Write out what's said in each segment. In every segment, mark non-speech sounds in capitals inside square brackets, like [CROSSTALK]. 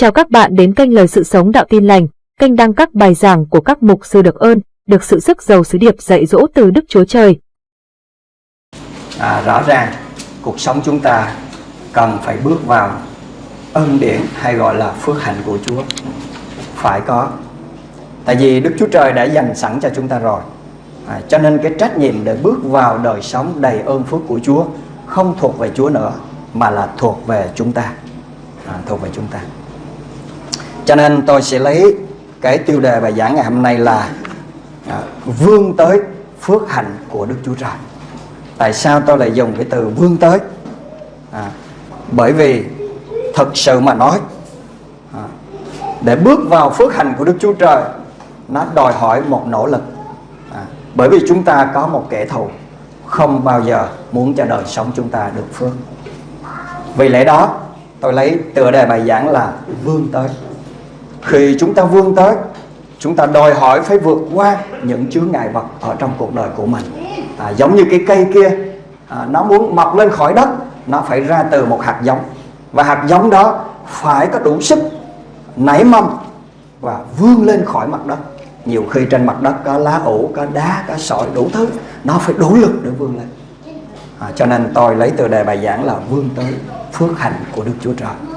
Chào các bạn đến kênh Lời Sự Sống Đạo Tin Lành, kênh đăng các bài giảng của các mục sư được ơn, được sự sức giàu sứ điệp dạy dỗ từ Đức Chúa Trời. à, rõ ràng cuộc sống chúng ta cần phải bước vào ân điển hay gọi là phước hạnh của Chúa. Phải có. Tại vì Đức Chúa Trời đã dành sẵn cho chúng ta rồi. À, cho nên cái trách nhiệm để bước vào đời sống đầy ơn phước của Chúa không thuộc về Chúa nữa mà là thuộc về chúng ta. À, thuộc về chúng ta cho nên tôi sẽ lấy cái tiêu đề bài giảng ngày hôm nay là à, vươn tới phước hạnh của Đức Chúa Trời. Tại sao tôi lại dùng cái từ vươn tới? À, bởi vì thật sự mà nói à, để bước vào phước hạnh của Đức Chúa Trời nó đòi hỏi một nỗ lực. À, bởi vì chúng ta có một kẻ thù không bao giờ muốn cho đời sống chúng ta được phước. Vì lẽ đó tôi lấy tựa đề bài giảng là vươn tới khi chúng ta vươn tới chúng ta đòi hỏi phải vượt qua những chướng ngại vật ở trong cuộc đời của mình. À, giống như cái cây kia à, nó muốn mọc lên khỏi đất nó phải ra từ một hạt giống. Và hạt giống đó phải có đủ sức nảy mầm và vươn lên khỏi mặt đất. Nhiều khi trên mặt đất có lá ủ có đá có sỏi đủ thứ nó phải đủ lực để vươn lên. À, cho nên tôi lấy từ đề bài giảng là vươn tới phước hạnh của Đức Chúa Trời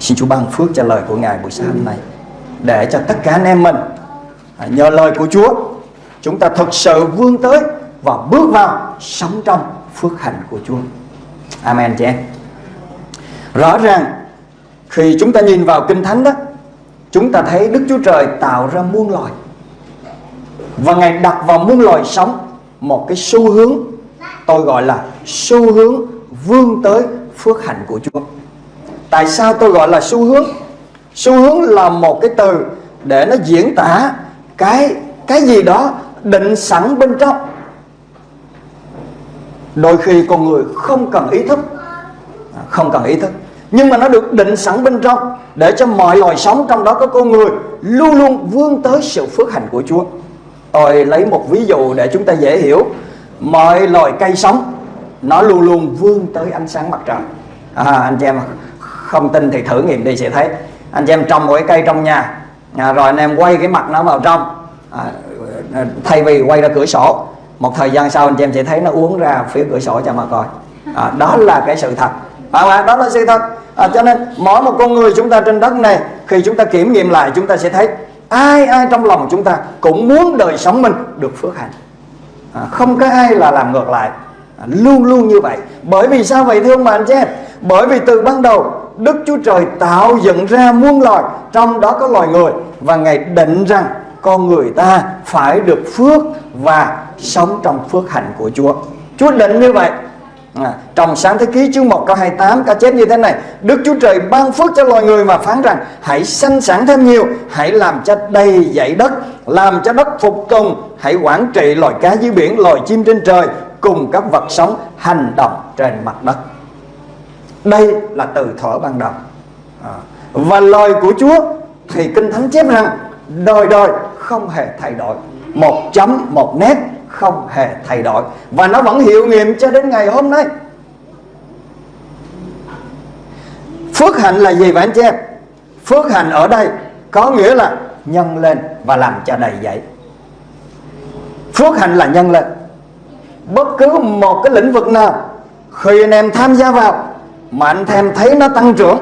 xin Chúa ban phước cho lời của Ngài buổi sáng hôm nay, để cho tất cả anh em mình à, nhờ lời của Chúa, chúng ta thật sự vươn tới và bước vào sống trong phước hạnh của Chúa. Amen chị em. Rõ ràng, khi chúng ta nhìn vào kinh thánh đó, chúng ta thấy Đức Chúa Trời tạo ra muôn loài, và Ngài đặt vào muôn loài sống một cái xu hướng, tôi gọi là xu hướng vươn tới phước hạnh của Chúa tại sao tôi gọi là xu hướng? Xu hướng là một cái từ để nó diễn tả cái cái gì đó định sẵn bên trong. Đôi khi con người không cần ý thức. À, không cần ý thức. Nhưng mà nó được định sẵn bên trong để cho mọi loài sống trong đó có con người luôn luôn vươn tới sự phước hạnh của Chúa. Tôi lấy một ví dụ để chúng ta dễ hiểu. Mọi loài cây sống nó luôn luôn vươn tới ánh sáng mặt trời. À, anh chị em không tin thì thử nghiệm đi sẽ thấy. Anh chị em trồng một cái cây trong nhà. À, rồi anh em quay cái mặt nó vào trong. À, à thay vì quay ra cửa sổ. Một thời gian sau anh chị em sẽ thấy nó uống ra phía cửa sổ cho mà coi. À, đó là cái sự thật. Phải không ạ? Đó là sự thật. À, cho nên mỗi một con người chúng ta trên đất này khi chúng ta kiểm nghiệm lại chúng ta sẽ thấy ai ai trong lòng chúng ta cũng muốn đời sống mình được phước hạnh. À, không có ai là làm ngược lại. À, luôn luôn như vậy. Bởi vì sao vậy thưa ông bà anh chị em? Bởi vì từ ban đầu Đức Chúa Trời tạo dựng ra muôn loài Trong đó có loài người. Và Ngài định rằng con người ta phải được phước Và sống trong phước hạnh của Chúa. Chúa định như vậy. À, Trong sáng thế ký chương 1 câu 28 Có chép như thế này. Đức Chúa Trời ban phước cho loài người mà phán rằng Hãy sanh sản thêm nhiều Hãy làm cho đầy dãy đất Làm cho đất phục tùng Hãy quản trị loài cá dưới biển Loài chim trên trời Cùng các vật sống hành động trên mặt đất đây là từ thuở ban đầu. À. và lời của Chúa thì kinh thánh chép rằng, đời đời không hề thay đổi. Một chấm, một nét không hề thay đổi. Và nó vẫn hiệu nghiệm cho đến ngày hôm nay. Phước hạnh là gì vậy anh chị em? Phước hạnh ở đây có nghĩa là nhân lên và làm cho đầy dậy phước hạnh là nhân lên. Bất cứ một cái lĩnh vực nào, khi anh em tham gia vào mà anh em thấy nó tăng trưởng,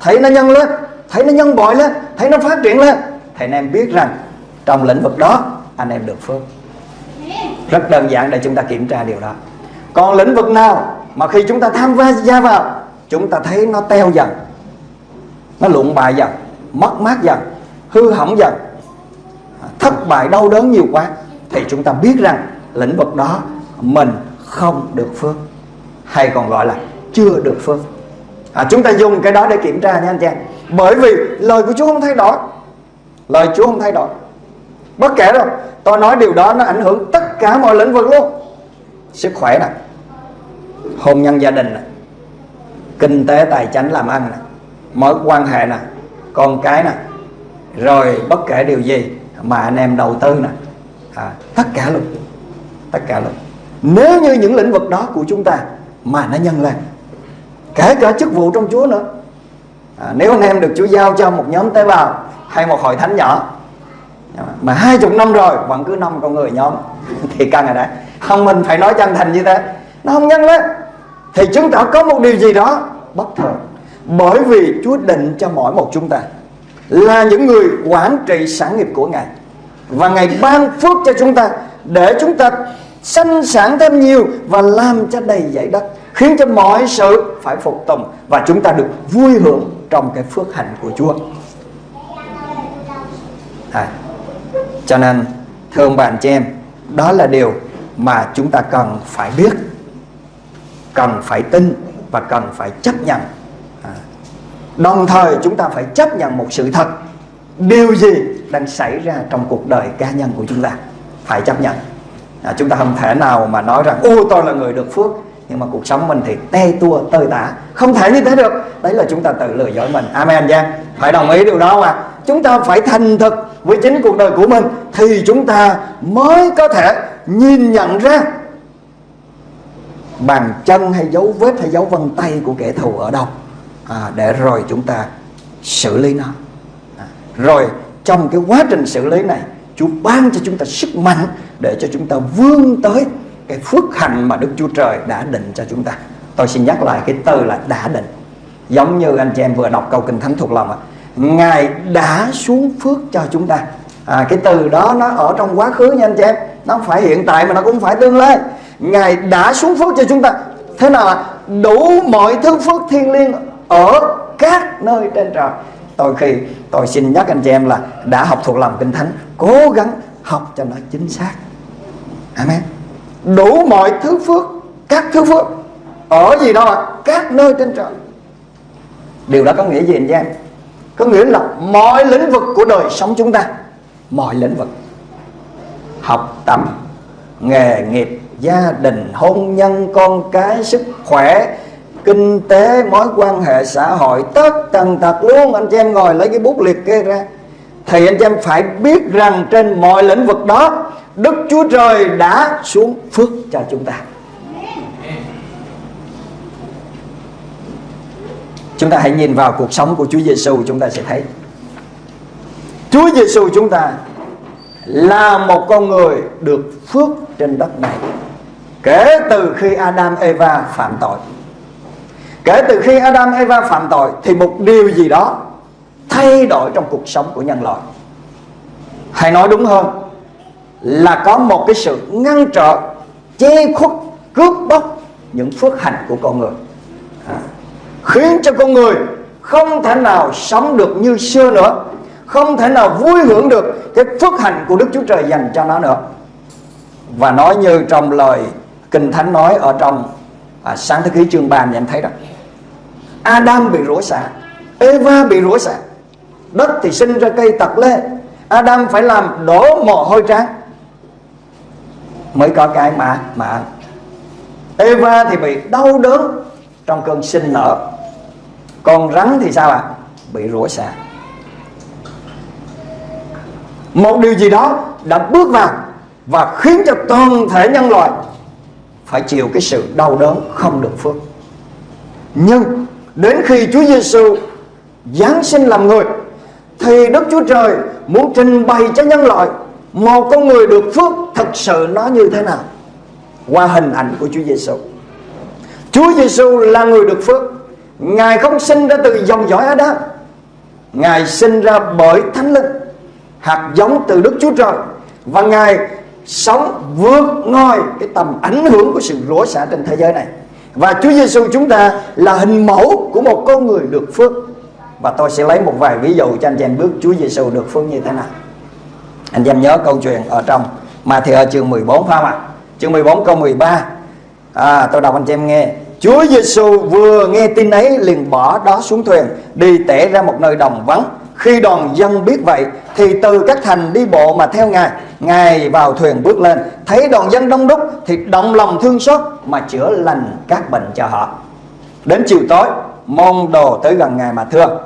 thấy nó nhân lên, thấy nó nhân bội lên, thấy nó phát triển lên, thì anh em biết rằng trong lĩnh vực đó, anh em được phước. Rất đơn giản để chúng ta kiểm tra điều đó. Còn lĩnh vực nào mà khi chúng ta tham gia vào, chúng ta thấy nó teo dần, nó lụng bại dần, mất mát dần, hư hỏng dần, thất bại đau đớn nhiều quá, thì chúng ta biết rằng lĩnh vực đó mình không được phước, hay còn gọi là chưa được phước à, chúng ta dùng cái đó để kiểm tra nha anh chị bởi vì lời của Chúa không thay đổi. Lời Chúa không thay đổi. Bất kể đâu tôi nói điều đó nó ảnh hưởng tất cả mọi lĩnh vực luôn. Sức khỏe nè hôn nhân gia đình nè kinh tế tài chính làm ăn nè mối quan hệ nè con cái nè. Rồi bất kể điều gì mà anh em đầu tư nè. À, tất cả luôn. Tất cả luôn. Nếu như những lĩnh vực đó của chúng ta mà nó nhân lên kể cả chức vụ trong Chúa nữa. À, nếu anh em được Chúa giao cho một nhóm tế bào hay một hội thánh nhỏ mà hai chục năm rồi vẫn cứ năm con người nhóm [LAUGHS] thì căng rồi đấy. Không mình phải nói chân thành như thế. Nó không nhân lên thì chứng tỏ có một điều gì đó bất thường. Bởi vì Chúa định cho mỗi một chúng ta là những người quản trị sản nghiệp của Ngài. Và Ngài ban phước cho chúng ta để chúng ta sanh sản thêm nhiều và làm cho đầy dãy đất khiến cho mọi sự phải phục tùng và chúng ta được vui hưởng trong cái phước hạnh của Chúa. À, cho nên thưa ông bạn chị em, đó là điều mà chúng ta cần phải biết, cần phải tin và cần phải chấp nhận. À, đồng thời chúng ta phải chấp nhận một sự thật điều gì đang xảy ra trong cuộc đời cá nhân của chúng ta phải chấp nhận à, chúng ta không thể nào mà nói rằng ô tôi là người được phước nhưng mà cuộc sống mình thì te tua tơi tả. Không thể như thế được. Đấy là chúng ta tự lừa dối mình. Amen Giang phải đồng ý điều đó mà. Chúng ta phải thành thực với chính cuộc đời của mình thì chúng ta mới có thể nhìn nhận ra bàn chân hay dấu vết hay dấu vân tay của kẻ thù ở đâu. À, để rồi chúng ta xử lý nó. À, rồi trong cái quá trình xử lý này Chúa ban cho chúng ta sức mạnh để cho chúng ta vươn tới cái phước hạnh mà Đức Chúa Trời đã định cho chúng ta. Tôi xin nhắc lại cái từ là đã định. Giống như anh chị em vừa đọc câu kinh thánh thuộc lòng. Ngài đã xuống phước cho chúng ta. À, cái từ đó nó ở trong quá khứ nha anh chị em. Nó không phải hiện tại mà nó cũng phải tương lai. Ngài đã xuống phước cho chúng ta. Thế nào ạ? Đủ mọi thứ phước thiên liêng ở các nơi trên trời tôi khi tôi xin nhắc anh chị em là đã học thuộc lòng kinh thánh cố gắng học cho nó chính xác amen đủ mọi thứ phước, các thứ phước, ở gì đó, các nơi trên trời. Điều đó có nghĩa gì anh em? Có nghĩa là mọi lĩnh vực của đời sống chúng ta, mọi lĩnh vực, học tập, nghề nghiệp, gia đình, hôn nhân, con cái, sức khỏe, kinh tế, mối quan hệ, xã hội, tất tần tật luôn. Anh chị em ngồi lấy cái bút liệt kê ra. Thì anh chị em phải biết rằng trên mọi lĩnh vực đó Đức Chúa Trời đã xuống phước cho chúng ta. Chúng ta hãy nhìn vào cuộc sống của Chúa Giêsu chúng ta sẽ thấy. Chúa Giêsu chúng ta là một con người được phước trên đất này kể từ khi Adam, Eva phạm tội. Kể từ khi Adam, Eva phạm tội Thì một điều gì đó Thay đổi trong cuộc sống của nhân loại. Hay nói đúng hơn. Là có một cái sự ngăn trở Che khuất cướp bóc Những phước hạnh của con người. À, Khiến cho con người Không thể nào sống được như xưa nữa Không thể nào vui hưởng được Cái phước hạnh của Đức Chúa Trời dành cho nó nữa. Và nói như trong lời Kinh Thánh nói ở trong à, sáng thế ký chương 3 nhận em thấy đó. Adam bị rủa xả Eva bị rủa xả Đất thì sinh ra cây tật lê. Adam phải làm đổ mồ hôi trắng Mới có cái mà mà Eva thì bị đau đớn Trong cơn sinh nở. Còn rắn thì sao ạ? À? Bị rủa xả Một điều gì đó đã bước vào Và khiến cho toàn thể nhân loại Phải chịu cái sự đau đớn không được phước. Nhưng Đến khi Chúa Giêsu Giáng sinh làm người, Thì Đức Chúa Trời muốn trình bày cho nhân loại một con người được phước thật sự nó như thế nào? Qua hình ảnh của Chúa Giêsu Chúa Giêsu là người được phước. Ngài không sinh ra từ dòng dõi Adam. Ngài sinh ra bởi Thánh Linh, Hạt giống từ Đức Chúa Trời. Và Ngài sống vượt ngoài cái tầm ảnh hưởng của sự rủa xả trên thế giới này. Và Chúa Giêsu chúng ta là hình mẫu của một con người được phước. Và tôi sẽ lấy một vài ví dụ cho anh chị em bước Chúa Giêsu được phước như thế nào. Anh em nhớ câu chuyện ở trong mà thì ở chương 14 phải không ạ? Chương 14 câu 13 à, Tôi đọc anh chị em nghe. Chúa Giêsu vừa nghe tin ấy liền bỏ đó xuống thuyền Đi tẻ ra một nơi đồng vắng. Khi đoàn dân biết vậy Thì từ các thành đi bộ mà theo Ngài. Ngài vào thuyền bước lên Thấy đoàn dân đông đúc Thì động lòng thương xót Mà chữa lành các bệnh cho họ. Đến chiều tối Môn đồ tới gần Ngài mà thưa.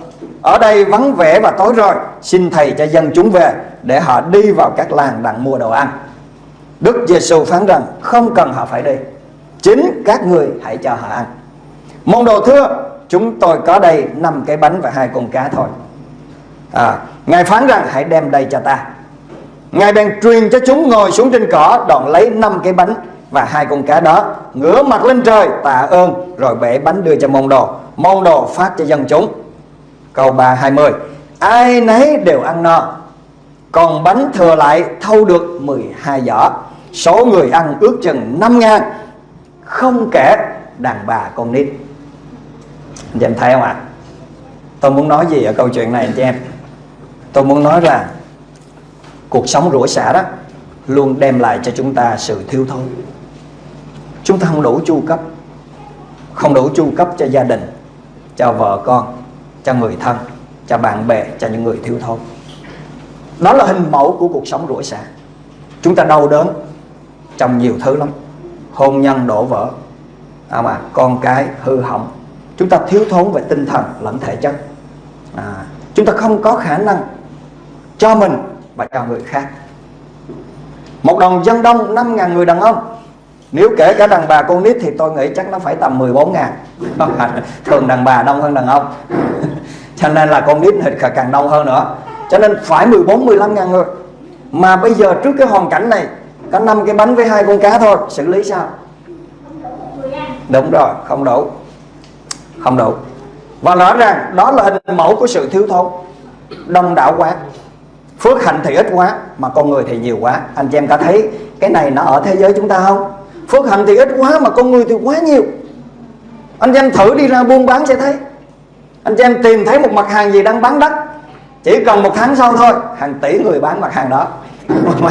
Ở đây vắng vẻ và tối rồi Xin Thầy cho dân chúng về Để họ đi vào các làng đặng mua đồ ăn. Đức Giêsu phán rằng Không cần họ phải đi Chính các người hãy cho họ ăn. Môn đồ thưa chúng tôi có đây năm cái bánh và hai con cá thôi. À, Ngài phán rằng hãy đem đây cho ta. Ngài bèn truyền cho chúng ngồi xuống trên cỏ Đoạn lấy năm cái bánh và hai con cá đó Ngửa mặt lên trời tạ ơn Rồi bể bánh đưa cho môn đồ. Môn đồ phát cho dân chúng. Câu 320 Ai nấy đều ăn no, Còn bánh thừa lại thâu được 12 giỏ. Số người ăn ước chừng 5 ngàn. Không kể đàn bà con nít. Anh chị em thấy không ạ? À? Tôi muốn nói gì ở câu chuyện này, anh chị em? Tôi muốn nói là Cuộc sống rủa xả đó Luôn đem lại cho chúng ta sự thiếu thốn. Chúng ta không đủ chu cấp. Không đủ chu cấp cho gia đình, Cho vợ con. Cho người thân Cho bạn bè Cho những người thiếu thốn. Đó là hình mẫu của cuộc sống rủi xả Chúng ta đau đớn Trong nhiều thứ lắm. Hôn nhân đổ vỡ. À mà Con cái hư hỏng. Chúng ta thiếu thốn về tinh thần lẫn thể chất. À, Chúng ta không có khả năng Cho mình và cho người khác. Một đoàn dân đông 5.000 người đàn ông. Nếu kể cả đàn bà con nít Thì tôi nghĩ chắc nó phải tầm 14 ngàn. [LAUGHS] Thường đàn bà đông hơn đàn ông. [LAUGHS] Cho nên là con nít thì càng đông hơn nữa. Cho nên phải 14-15 ngàn người. Mà bây giờ trước cái hoàn cảnh này, Có năm cái bánh với hai con cá thôi, Xử lý sao? Đúng rồi, không đủ. Không đủ. Và rõ ràng, đó là hình mẫu của sự thiếu thốn. Đông đảo quá. Phước hạnh thì ít quá, Mà con người thì nhiều quá. Anh chị em có thấy cái này nó ở thế giới chúng ta không? Phước hạnh thì ít quá, Mà con người thì quá nhiều. Anh chị em thử đi ra buôn bán sẽ thấy. Anh chị em tìm thấy một mặt hàng gì đang bán đắt. Chỉ cần một tháng sau thôi, Hàng tỷ người bán mặt hàng đó. Mà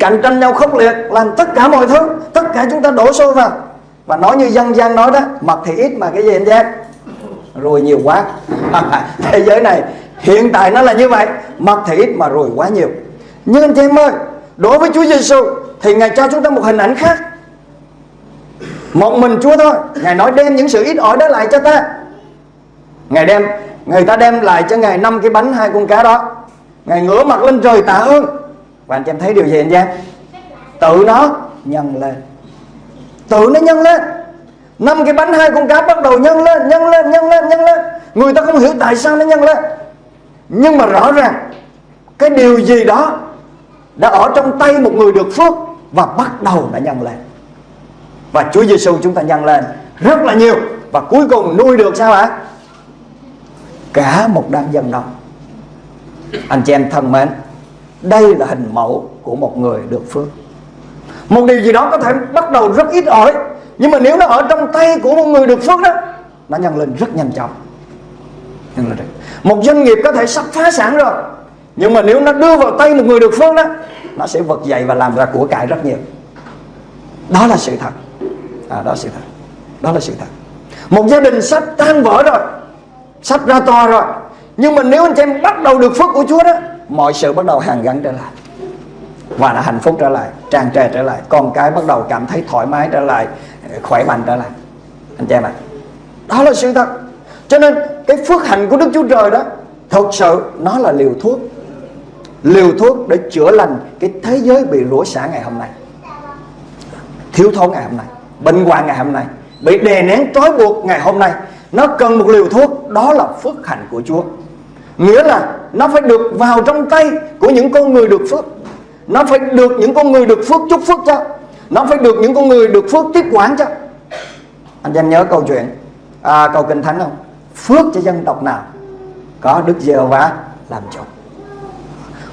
cạnh tranh nhau khốc liệt, Làm tất cả mọi thứ, Tất cả chúng ta đổ xô vào. Và nói như dân gian nói đó Mật thì ít mà cái gì anh em Rồi nhiều quá. [LAUGHS] Thế giới này Hiện tại nó là như vậy Mật thì ít mà rồi quá nhiều. Nhưng anh chị em ơi, Đối với Chúa Giêsu Thì Ngài cho chúng ta một hình ảnh khác. Một mình Chúa thôi. Ngài nói đem những sự ít ỏi đó lại cho ta. Ngài đem Người ta đem lại cho Ngài năm cái bánh hai con cá đó. Ngài ngửa mặt lên trời tạ ơn. Và anh chị em thấy điều gì anh chị em? Tự nó nhân lên. Tự nó nhân lên. Năm cái bánh hai con cá bắt đầu nhân lên Nhân lên, nhân lên, nhân lên. Người ta không hiểu tại sao nó nhân lên. Nhưng mà rõ ràng cái điều gì đó đã ở trong tay một người được phước và bắt đầu đã nhân lên và Chúa Giêsu chúng ta nhân lên rất là nhiều. Và cuối cùng nuôi được sao ạ? Cả một đám dân đông anh chị em thân mến, đây là hình mẫu của một người được phước. Một điều gì đó có thể bắt đầu rất ít ỏi, nhưng mà nếu nó ở trong tay của một người được phước đó, nó nhân lên rất nhanh chóng. Nhân lên một doanh nghiệp có thể sắp phá sản rồi, nhưng mà nếu nó đưa vào tay một người được phước đó, nó sẽ vực dậy và làm ra của cải rất nhiều. Đó là sự thật à, đó là sự thật. Đó là sự thật. Một gia đình sắp tan vỡ rồi sắp ra to rồi nhưng mà nếu anh chị em bắt đầu được phước của Chúa đó mọi sự bắt đầu hàng gắn trở lại. Và là hạnh phúc trở lại tràn trề trở lại con cái bắt đầu cảm thấy thoải mái trở lại khỏe mạnh trở lại. Anh chị em ạ đó là sự thật. Cho nên cái phước hạnh của Đức Chúa Trời đó Thật sự nó là liều thuốc. Liều thuốc để chữa lành Cái thế giới bị rủa xả ngày hôm nay. Thiếu thốn ngày hôm nay. Bệnh hoạn ngày hôm nay. Bị đè nén trói buộc ngày hôm nay Nó cần một liều thuốc Đó là phước hạnh của Chúa. Nghĩa là nó phải được vào trong tay Của những con người được phước. Nó phải được những con người được phước chúc phước cho. Nó phải được những con người được phước tiếp quản cho. Anh em nhớ câu chuyện à, Câu Kinh Thánh không? Phước cho dân tộc nào có Đức giê va làm chủ.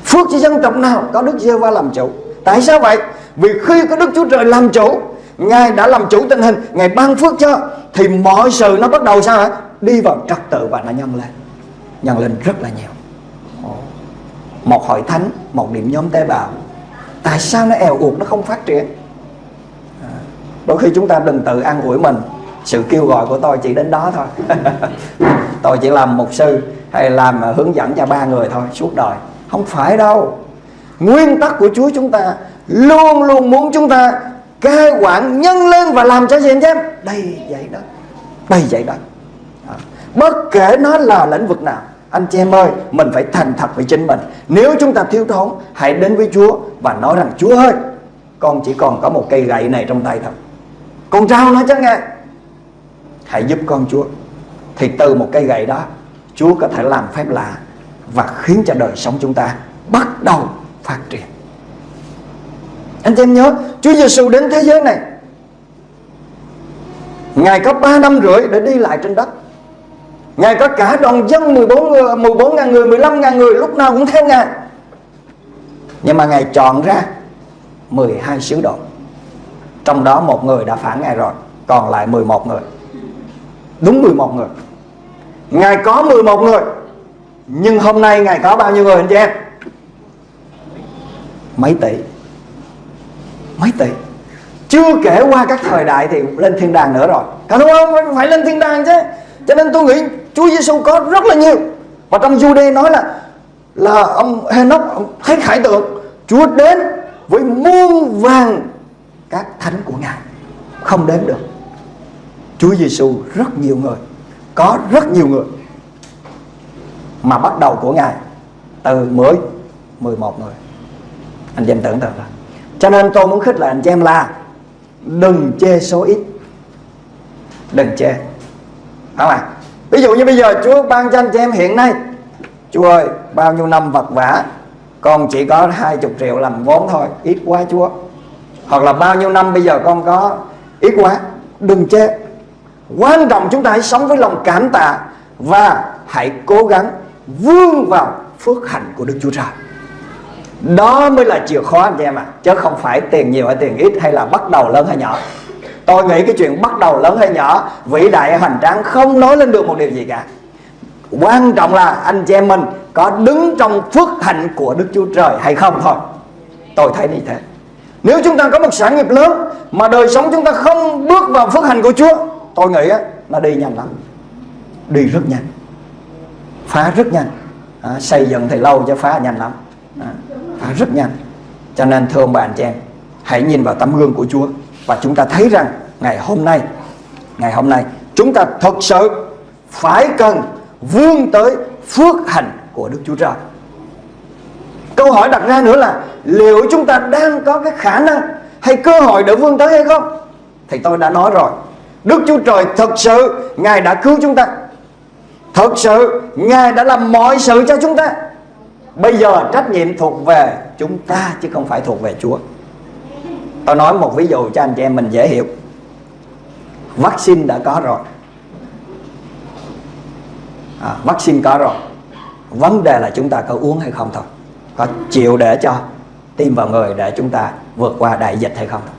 Phước cho dân tộc nào có Đức giê va làm chủ. Tại sao vậy? Vì khi có Đức Chúa Trời làm chủ Ngài đã làm chủ tình hình, Ngài ban phước cho. Thì mọi sự nó bắt đầu sao hả? Đi vào trật tự và nó nhân lên. Nhân lên rất là nhiều. Một hội thánh, Một điểm nhóm tế bào. Tại sao nó eo uột, nó không phát triển? À, đôi khi chúng ta đừng tự an ủi mình. Sự kêu gọi của tôi chỉ đến đó thôi. [LAUGHS] Tôi chỉ làm mục sư hay làm à, hướng dẫn cho ba người thôi, suốt đời. Không phải đâu. Nguyên tắc của Chúa chúng ta luôn luôn muốn chúng ta cai quản nhân lên và làm cho gì anh em đây dạy đó. Đây dạy đó. À, bất kể nó là lĩnh vực nào, anh chị em ơi, mình phải thành thật với chính mình. Nếu chúng ta thiếu thốn, hãy đến với Chúa và nói rằng, Chúa ơi, con chỉ còn có một cây gậy này trong tay thôi. Con trao nó cho nghe hãy giúp con Chúa. Thì từ một cây gậy đó, Chúa có thể làm phép lạ và khiến cho đời sống chúng ta bắt đầu phát triển anh chị em nhớ Chúa Giêsu đến thế giới này. Ngài có 3 năm rưỡi để đi lại trên đất. Ngài có cả đoàn dân 14, 14 ngàn người, 15 ngàn người Lúc nào cũng theo Ngài. Nhưng mà Ngài chọn ra 12 sứ đồ. Trong đó một người đã phản Ngài rồi Còn lại 11 người. Đúng 11 người. Ngài có 11 người Nhưng hôm nay Ngài có bao nhiêu người anh chị em? Mấy tỷ. Mấy tỷ. Chưa kể qua các thời đại thì lên thiên đàng nữa rồi. Cả đúng không? Phải lên thiên đàng chứ. Cho nên tôi nghĩ Chúa Giêsu có rất là nhiều. Và trong Jude nói là Là ông Henoch, ông thấy khải tượng. Chúa đến với muôn vàng Các thánh của Ngài. Không đếm được. Chúa Giêsu rất nhiều người. Có rất nhiều người. Mà bắt đầu của Ngài Từ 10 11 người. Anh em tưởng tượng ra. Cho nên tôi muốn khích lệ anh chị em là Đừng chê số ít. Đừng chê. Không à Ví dụ như bây giờ Chúa ban cho anh chị em hiện nay, Chúa ơi, bao nhiêu năm vật vả, Con chỉ có 20 triệu làm vốn thôi, Ít quá Chúa. Hoặc là bao nhiêu năm bây giờ con có Ít quá, Đừng chê. Quan trọng chúng ta hãy sống với lòng cảm tạ Và hãy cố gắng vươn vào phước hạnh của Đức Chúa Trời. Đó mới là chìa khóa anh chị em ạ. À. Chứ không phải tiền nhiều hay tiền ít Hay là bắt đầu lớn hay nhỏ. Tôi nghĩ cái chuyện bắt đầu lớn hay nhỏ Vĩ đại hay hoành tráng không nói lên được một điều gì cả. Quan trọng là anh chị em mình Có đứng trong phước hạnh của Đức Chúa Trời hay không thôi. Tôi thấy như thế. Nếu chúng ta có một sản nghiệp lớn Mà đời sống chúng ta không bước vào phước hạnh của Chúa tôi nghĩ là đi nhanh lắm. Đi rất nhanh. Phá rất nhanh. À, xây dựng thì lâu cho phá nhanh lắm. À, phá rất nhanh. Cho nên thưa ông bà anh chị em, hãy nhìn vào tấm gương của Chúa và chúng ta thấy rằng ngày hôm nay, ngày hôm nay chúng ta thật sự phải cần vươn tới phước hạnh của Đức Chúa Trời. Câu hỏi đặt ra nữa là liệu chúng ta đang có cái khả năng hay cơ hội để vươn tới hay không? Thì tôi đã nói rồi, Đức Chúa Trời thật sự, Ngài đã cứu chúng ta. Thật sự, Ngài đã làm mọi sự cho chúng ta. Bây giờ trách nhiệm thuộc về chúng ta Chứ không phải thuộc về Chúa. Tôi nói một ví dụ cho anh chị em mình dễ hiểu. Vaccine đã có rồi. À, Vaccine có rồi. Vấn đề là chúng ta có uống hay không thôi. Có chịu để cho Tiêm vào người để chúng ta vượt qua đại dịch hay không thôi.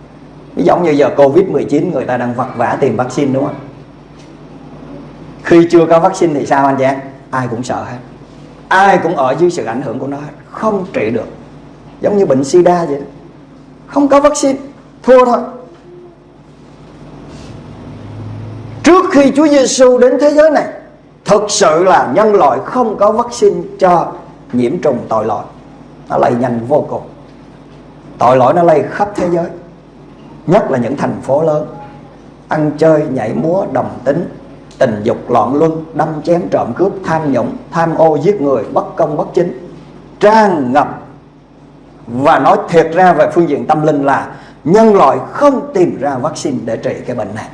Giống như giờ Covid-19 người ta đang vật vã tìm vaccine đúng không? Khi chưa có vaccine thì sao anh chị em? Ai cũng sợ hết ai cũng ở dưới sự ảnh hưởng của nó không trị được. Giống như bệnh sida vậy đó. không có vaccine. Thua thôi. Trước khi Chúa Giêsu đến thế giới này, thực sự là nhân loại không có vaccine cho nhiễm trùng tội lỗi. Nó lây nhanh vô cùng. Tội lỗi nó lây khắp thế giới. Nhất là những thành phố lớn. Ăn chơi, nhảy múa, đồng tính tình dục loạn luân, đâm chém trộm cướp, tham nhũng, tham ô, giết người, bất công, bất chính. Tràn ngập và nói thiệt ra về phương diện tâm linh là nhân loại không tìm ra vaccine để trị cái bệnh này.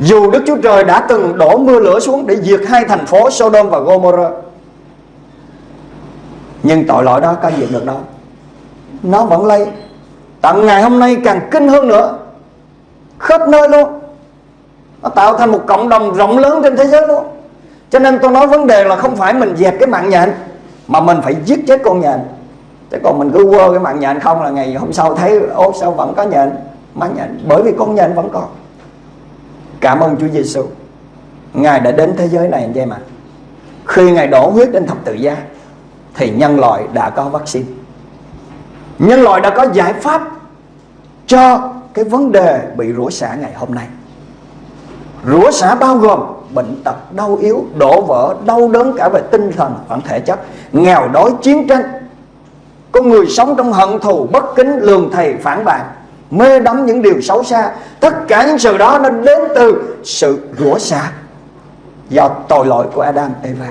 Dù Đức Chúa Trời đã từng đổ mưa lửa xuống để diệt hai thành phố Sodom và Gomorrah, Nhưng tội lỗi đó có diệt được đâu. Nó vẫn lây. Tận ngày hôm nay càng kinh hơn nữa. Khắp nơi luôn nó tạo thành một cộng đồng rộng lớn trên thế giới luôn cho nên tôi nói vấn đề là không phải mình dẹp cái mạng nhện, mà mình phải giết chết con nhện. Chứ còn mình cứ quơ cái mạng nhện không là ngày hôm sau thấy ô sao vẫn có nhện, mạng nhện. Bởi vì con nhện vẫn còn. Cảm ơn Chúa Giêsu ngài đã đến thế giới này anh em ạ khi ngài đổ huyết lên thập tự giá, thì nhân loại đã có vaccine. Nhân loại đã có giải pháp cho cái vấn đề bị rủa xả ngày hôm nay. Rửa xả bao gồm bệnh tật, đau yếu, đổ vỡ, đau đớn cả về tinh thần và thể chất. Nghèo đói, chiến tranh. Con người sống trong hận thù, bất kính, lường thầy, phản bạn mê đắm những điều xấu xa. Tất cả những sự đó nó đến từ sự rửa xả do tội lỗi của Adam, Eva.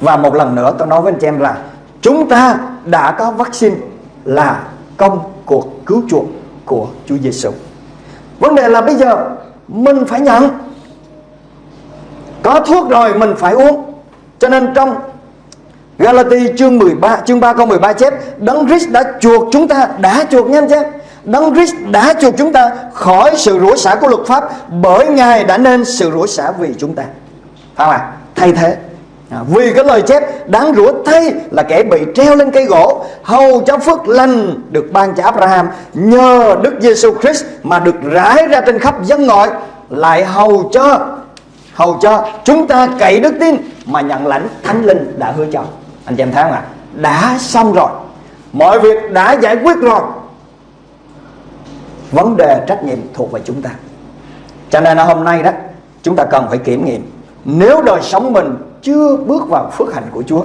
Và một lần nữa tôi nói với anh chị em là chúng ta đã có vaccine là công cuộc cứu chuộc của Chúa Giêsu. Vấn đề là bây giờ mình phải nhận có thuốc rồi, mình phải uống cho nên trong Galati chương 13 chương 3 câu 13 chép, Đấng Christ đã chuộc chúng ta, đã chuộc nha anh Đấng Christ đã chuộc chúng ta khỏi sự rủa xả của luật pháp bởi Ngài đã nên sự rủa xả vì chúng ta. Phải không ạ? Thay thế. À, vì cái lời chép đáng rủa thay là kẻ bị treo lên cây gỗ hầu cho phước lành được ban cho Abraham. Nhờ Đức Giêsu Christ mà được rải ra trên khắp dân ngoại lại hầu cho hầu cho chúng ta cậy đức tin mà nhận lãnh thánh linh đã hứa cho. Anh chị em thấy không ạ? Đã xong rồi. Mọi việc đã giải quyết rồi. Vấn đề trách nhiệm thuộc về chúng ta. Cho nên hôm nay đó chúng ta cần phải kiểm nghiệm. Nếu đời sống mình chưa bước vào phước hạnh của Chúa,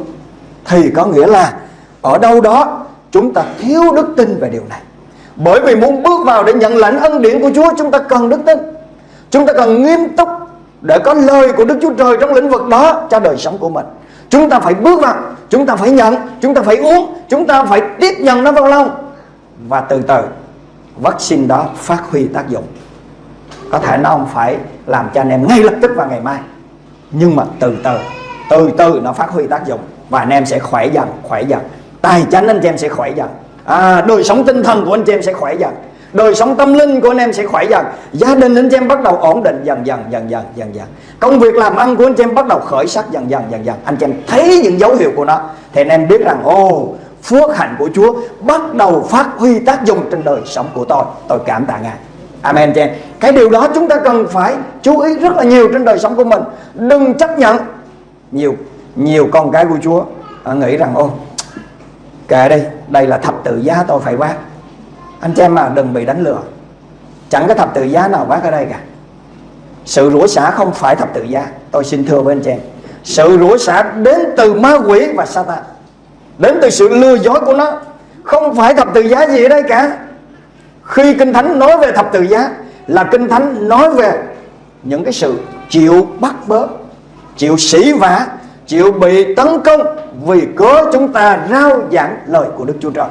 thì có nghĩa là ở đâu đó chúng ta thiếu đức tin về điều này. Bởi vì muốn bước vào để nhận lãnh ân điển của Chúa, chúng ta cần đức tin. Chúng ta cần nghiêm túc để có lời của Đức Chúa Trời trong lĩnh vực đó cho đời sống của mình. Chúng ta phải bước vào, chúng ta phải nhận, chúng ta phải uống, chúng ta phải tiếp nhận nó vào lòng và từ từ, vaccine đó phát huy tác dụng. Có thể nó không phải làm cho anh em ngay lập tức vào ngày mai, nhưng mà từ từ từ từ nó phát huy tác dụng và anh em sẽ khỏe dần khỏe dần. Tài chánh anh chị em sẽ khỏe dần. À, đời sống tinh thần của anh chị em sẽ khỏe dần. Đời sống tâm linh của anh em sẽ khỏe dần. Gia đình anh chị em bắt đầu ổn định dần dần dần dần dần dần. Công việc làm ăn của anh chị em bắt đầu khởi sắc dần dần dần dần. Anh chị em thấy những dấu hiệu của nó thì anh em biết rằng ô phước hạnh của Chúa bắt đầu phát huy tác dụng trên đời sống của tôi. Tôi cảm tạ ngài. Amen chị em. Cái điều đó chúng ta cần phải chú ý rất là nhiều trên đời sống của mình. Đừng chấp nhận nhiều nhiều con cái của Chúa à, Nghĩ rằng ô Kệ đây, đây là thập tự giá tôi phải vác Anh chị em mà đừng bị đánh lừa. Chẳng có thập tự giá nào vác ở đây cả. Sự rủa xả không phải thập tự giá. Tôi xin thưa với anh chị em Sự rủa xả đến từ ma quỷ và Satan Đến từ sự lừa dối của nó. Không phải thập tự giá gì ở đây cả. Khi Kinh Thánh nói về thập tự giá Là Kinh Thánh nói về Những cái sự chịu bắt bớ Chịu sỉ vả, Chịu bị tấn công Vì cớ chúng ta rao giảng lời của Đức Chúa Trời.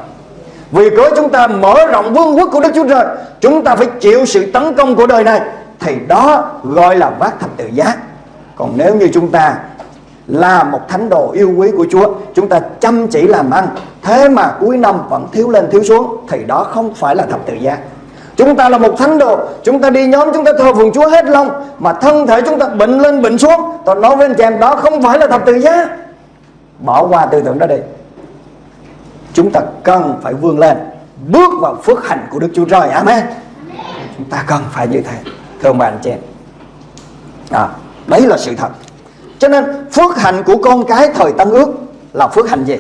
Vì cớ chúng ta mở rộng vương quốc của Đức Chúa Trời, Chúng ta phải chịu sự tấn công của đời này. Thì đó gọi là vác thập tự giá. Còn nếu như chúng ta là một thánh đồ yêu quý của Chúa, Chúng ta chăm chỉ làm ăn, Thế mà cuối năm vẫn thiếu lên thiếu xuống, Thì đó không phải là thập tự giá. Chúng ta là một thánh đồ Chúng ta đi nhóm chúng ta thờ phượng Chúa hết lòng. Mà thân thể chúng ta bệnh lên bệnh xuống. Tôi nói với anh chị em đó không phải là thập tự giá. Bỏ qua tư tưởng đó đi. Chúng ta cần phải vươn lên Bước vào phước hạnh của Đức Chúa Trời. Amen. Chúng ta cần phải như thế Thưa ông bà anh chị em. À, Đấy là sự thật. Cho nên phước hạnh của con cái thời Tân ước là phước hạnh gì?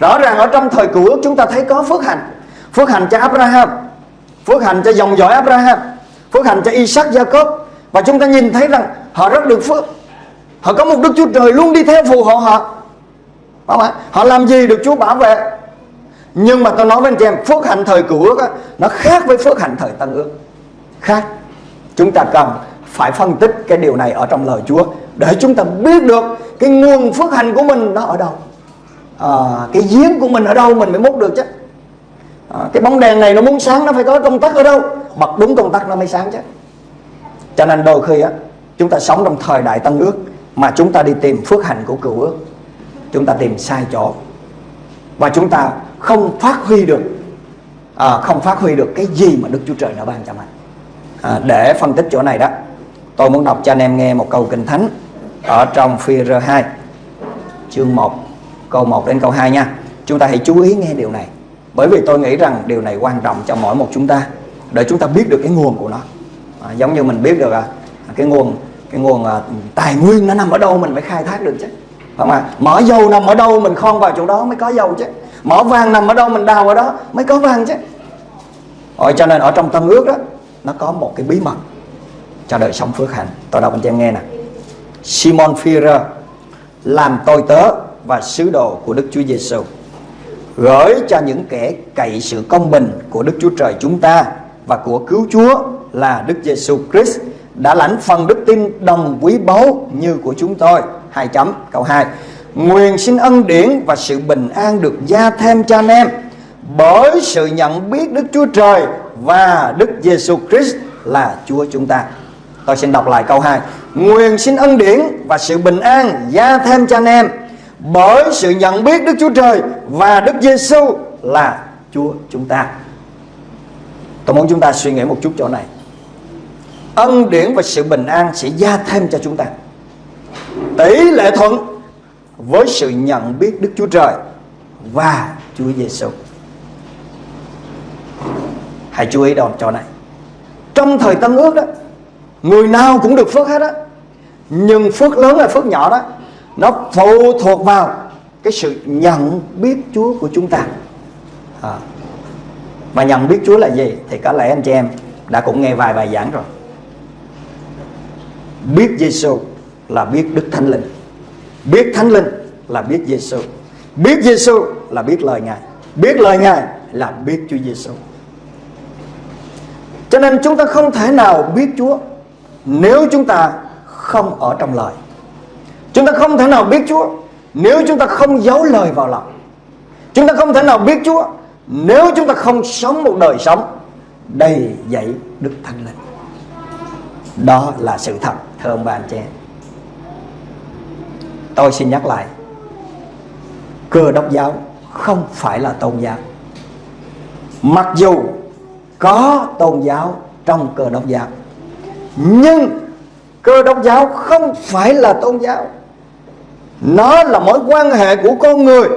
Rõ ràng ở trong thời cựu ước chúng ta thấy có phước hạnh. Phước hạnh cho Abraham, phước hạnh cho dòng dõi Abraham, phước hạnh cho Isaac Jacob và chúng ta nhìn thấy rằng họ rất được phước. Họ có một Đức Chúa Trời luôn đi theo phù hộ họ. Không ạ? Họ làm gì được Chúa bảo vệ. Nhưng mà tôi nói với anh chị em, phước hạnh thời cựu ước nó khác với phước hạnh thời Tân ước. Khác. Chúng ta cần phải phân tích cái điều này ở trong lời Chúa để chúng ta biết được cái nguồn phước hạnh của mình nó ở đâu à, cái giếng của mình ở đâu mình mới múc được chứ à, cái bóng đèn này nó muốn sáng nó phải có công tắc ở đâu? Bật đúng công tắc nó mới sáng chứ. Cho nên đôi khi á chúng ta sống trong thời đại tân ước mà chúng ta đi tìm phước hạnh của cựu ước chúng ta tìm sai chỗ. Và chúng ta không phát huy được à, không phát huy được cái gì mà Đức Chúa Trời đã ban cho mình. À, để phân tích chỗ này đó tôi muốn đọc cho anh em nghe một câu kinh thánh ở trong phi rơ 2 chương 1 câu 1 đến câu 2 nha. Chúng ta hãy chú ý nghe điều này bởi vì tôi nghĩ rằng điều này quan trọng cho mỗi một chúng ta để chúng ta biết được cái nguồn của nó. À, giống như mình biết được à, cái nguồn cái nguồn à, tài nguyên nó nằm ở đâu mình phải khai thác được chứ. Không à mỏ dầu nằm ở đâu mình khon vào chỗ đó mới có dầu chứ. Mỏ vàng nằm ở đâu mình đào ở đó mới có vàng chứ. Rồi cho nên ở trong tân ước đó nó có một cái bí mật cho đời sống phước hạnh. Tôi đọc anh chị em nghe nè. Simon Führer làm tôi tớ và sứ đồ của Đức Chúa Giêsu gửi cho những kẻ cậy sự công bình của Đức Chúa Trời chúng ta và của cứu Chúa là Đức Giêsu Christ đã lãnh phần đức tin đồng quý báu như của chúng tôi. Hai chấm, câu 2. Nguyện xin ân điển và sự bình an được gia thêm cho anh em bởi sự nhận biết Đức Chúa Trời và Đức Giêsu Christ là Chúa chúng ta. Tôi xin đọc lại câu 2 Nguyện xin ân điển và sự bình an gia thêm cho anh em bởi sự nhận biết Đức Chúa Trời và Đức Giêsu là Chúa chúng ta Tôi muốn chúng ta suy nghĩ một chút chỗ này Ân điển và sự bình an sẽ gia thêm cho chúng ta Tỷ lệ thuận với sự nhận biết Đức Chúa Trời và Chúa Giêsu. Hãy chú ý đòn chỗ này. Trong thời Tân Ước đó, người nào cũng được phước hết á. Nhưng phước lớn hay phước nhỏ đó, nó phụ thuộc vào cái sự nhận biết Chúa của chúng ta. À. Mà nhận biết Chúa là gì thì có lẽ anh chị em đã cũng nghe vài bài giảng rồi. Biết Giêsu là biết Đức Thánh Linh. Biết Thánh Linh là biết Giêsu. Biết Giêsu là biết lời Ngài. Biết lời Ngài là biết Chúa Giêsu. Cho nên chúng ta không thể nào biết Chúa nếu chúng ta không ở trong lời. Chúng ta không thể nào biết Chúa nếu chúng ta không giấu lời vào lòng. Chúng ta không thể nào biết Chúa nếu chúng ta không sống một đời sống đầy dậy Đức Thánh Linh. Đó là sự thật, thưa ông bà anh chị. Tôi xin nhắc lại Cơ đốc giáo không phải là tôn giáo Mặc dù có tôn giáo trong cơ đốc giáo Nhưng cơ đốc giáo không phải là tôn giáo nó là mối quan hệ của con người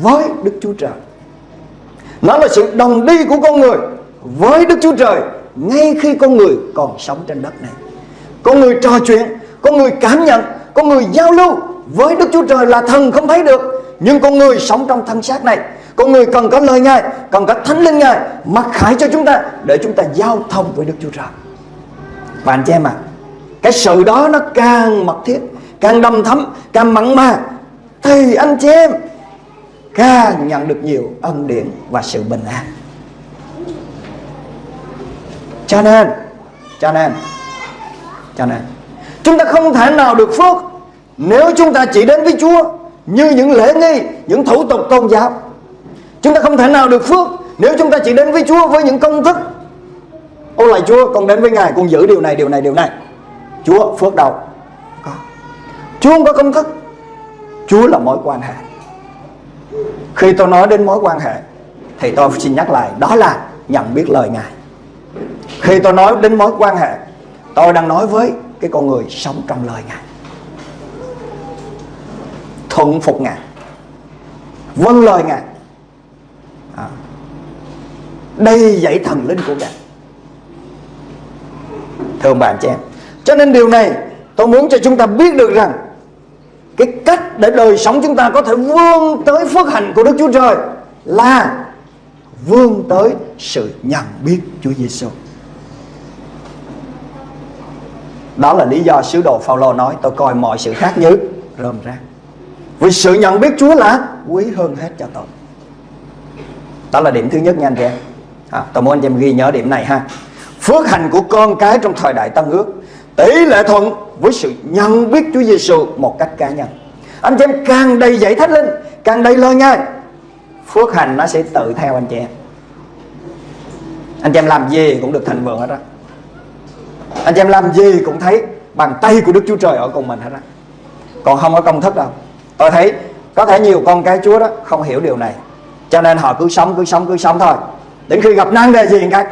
với Đức Chúa Trời. Nó là sự đồng đi của con người với Đức Chúa Trời Ngay khi con người còn sống trên đất này. Con người trò chuyện, Con người cảm nhận, Con người giao lưu với Đức Chúa Trời là thần không thấy được. Nhưng con người sống trong thân xác này, con người cần có lời Ngài, cần có thánh linh Ngài mặc khải cho chúng ta để chúng ta giao thông với Đức Chúa Trời. Và anh chị em à cái sự đó nó càng mật thiết càng đầm thấm càng mặn mà thì anh chị em càng nhận được nhiều ân điển và sự bình an cho nên cho nên cho nên chúng ta không thể nào được phước nếu chúng ta chỉ đến với Chúa như những lễ nghi, những thủ tục tôn giáo. Chúng ta không thể nào được phước nếu chúng ta chỉ đến với Chúa với những công thức. Ô lại Chúa, con đến với Ngài, con giữ điều này, điều này, điều này. Chúa phước đầu Chúa không có công thức. Chúa là mối quan hệ. Khi tôi nói đến mối quan hệ thì tôi xin nhắc lại đó là nhận biết lời Ngài. Khi tôi nói đến mối quan hệ, tôi đang nói với cái con người sống trong lời Ngài thuận phục Ngài Vâng lời Ngài à. Đây dạy thần linh của Ngài Thưa ông bạn chị em Cho nên điều này tôi muốn cho chúng ta biết được rằng cái cách để đời sống chúng ta có thể vươn tới phước hạnh của Đức Chúa Trời Là vươn tới sự nhận biết Chúa Giêsu. Đó là lý do sứ đồ Phaolô nói tôi coi mọi sự khác như rơm rác. Vì sự nhận biết Chúa là quý hơn hết cho tôi Đó là điểm thứ nhất nha anh chị em à, Tôi muốn anh chị em ghi nhớ điểm này ha Phước hành của con cái trong thời đại Tân ước Tỷ lệ thuận với sự nhận biết Chúa Giêsu một cách cá nhân. Anh chị em càng đầy dạy thánh linh Càng đầy lời ngay, Phước hành nó sẽ tự theo anh chị em. Anh chị em làm gì cũng được thành vượng hết á. Anh chị em làm gì cũng thấy Bàn tay của Đức Chúa Trời ở cùng mình hết á. Còn không có công thức đâu. Tôi thấy có thể nhiều con cái chúa đó không hiểu điều này. Cho nên họ cứ sống cứ sống cứ sống thôi. Đến khi gặp nan đề gì cái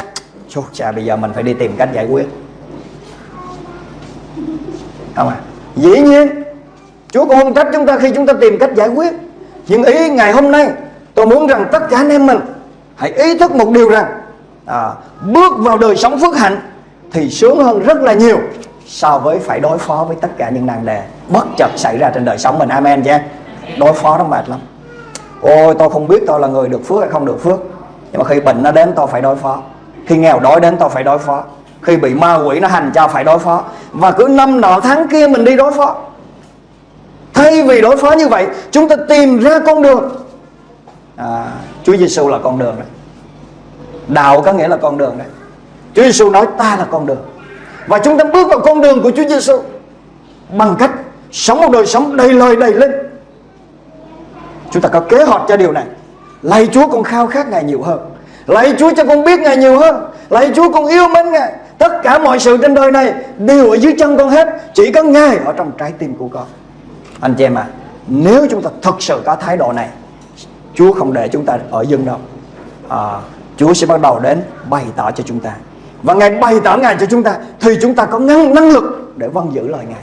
Chúa cha bây giờ mình phải đi tìm cách giải quyết không à dĩ nhiên Chúa cũng không trách chúng ta khi chúng ta tìm cách giải quyết. Nhưng ý ngày hôm nay tôi muốn rằng tất cả anh em mình hãy ý thức một điều rằng à, bước vào đời sống phước hạnh thì sướng hơn rất là nhiều so với phải đối phó với tất cả những nan đề bất chợt xảy ra trên đời sống mình. Amen chứ đối phó nó mệt lắm. Ôi tôi không biết tôi là người được phước hay không được phước. Nhưng mà khi bệnh nó đến tôi phải đối phó. Khi nghèo đói đến tôi phải đối phó khi bị ma quỷ nó hành cho phải đối phó. Và cứ năm nọ tháng kia mình đi đối phó. Thay vì đối phó như vậy chúng ta tìm ra con đường. À, Chúa Giêsu là con đường đấy. Đạo có nghĩa là con đường đấy. Chúa Giêsu nói ta là con đường. Và chúng ta bước vào con đường của Chúa Giêsu bằng cách sống một đời sống đầy lời đầy linh. Chúng ta có kế hoạch cho điều này. Lạy Chúa con khao khát Ngài nhiều hơn. Lạy Chúa cho con biết Ngài nhiều hơn. Lạy Chúa con yêu mến Ngài. Tất cả mọi sự trên đời này đều ở dưới chân con hết Chỉ có Ngài ở trong trái tim của con. Anh chị em à Nếu chúng ta thật sự có thái độ này Chúa không để chúng ta ở dừng đâu. À, Chúa sẽ bắt đầu đến bày tỏ cho chúng ta. Và Ngài bày tỏ Ngài cho chúng ta Thì chúng ta có năng, năng lực để vâng giữ lời Ngài.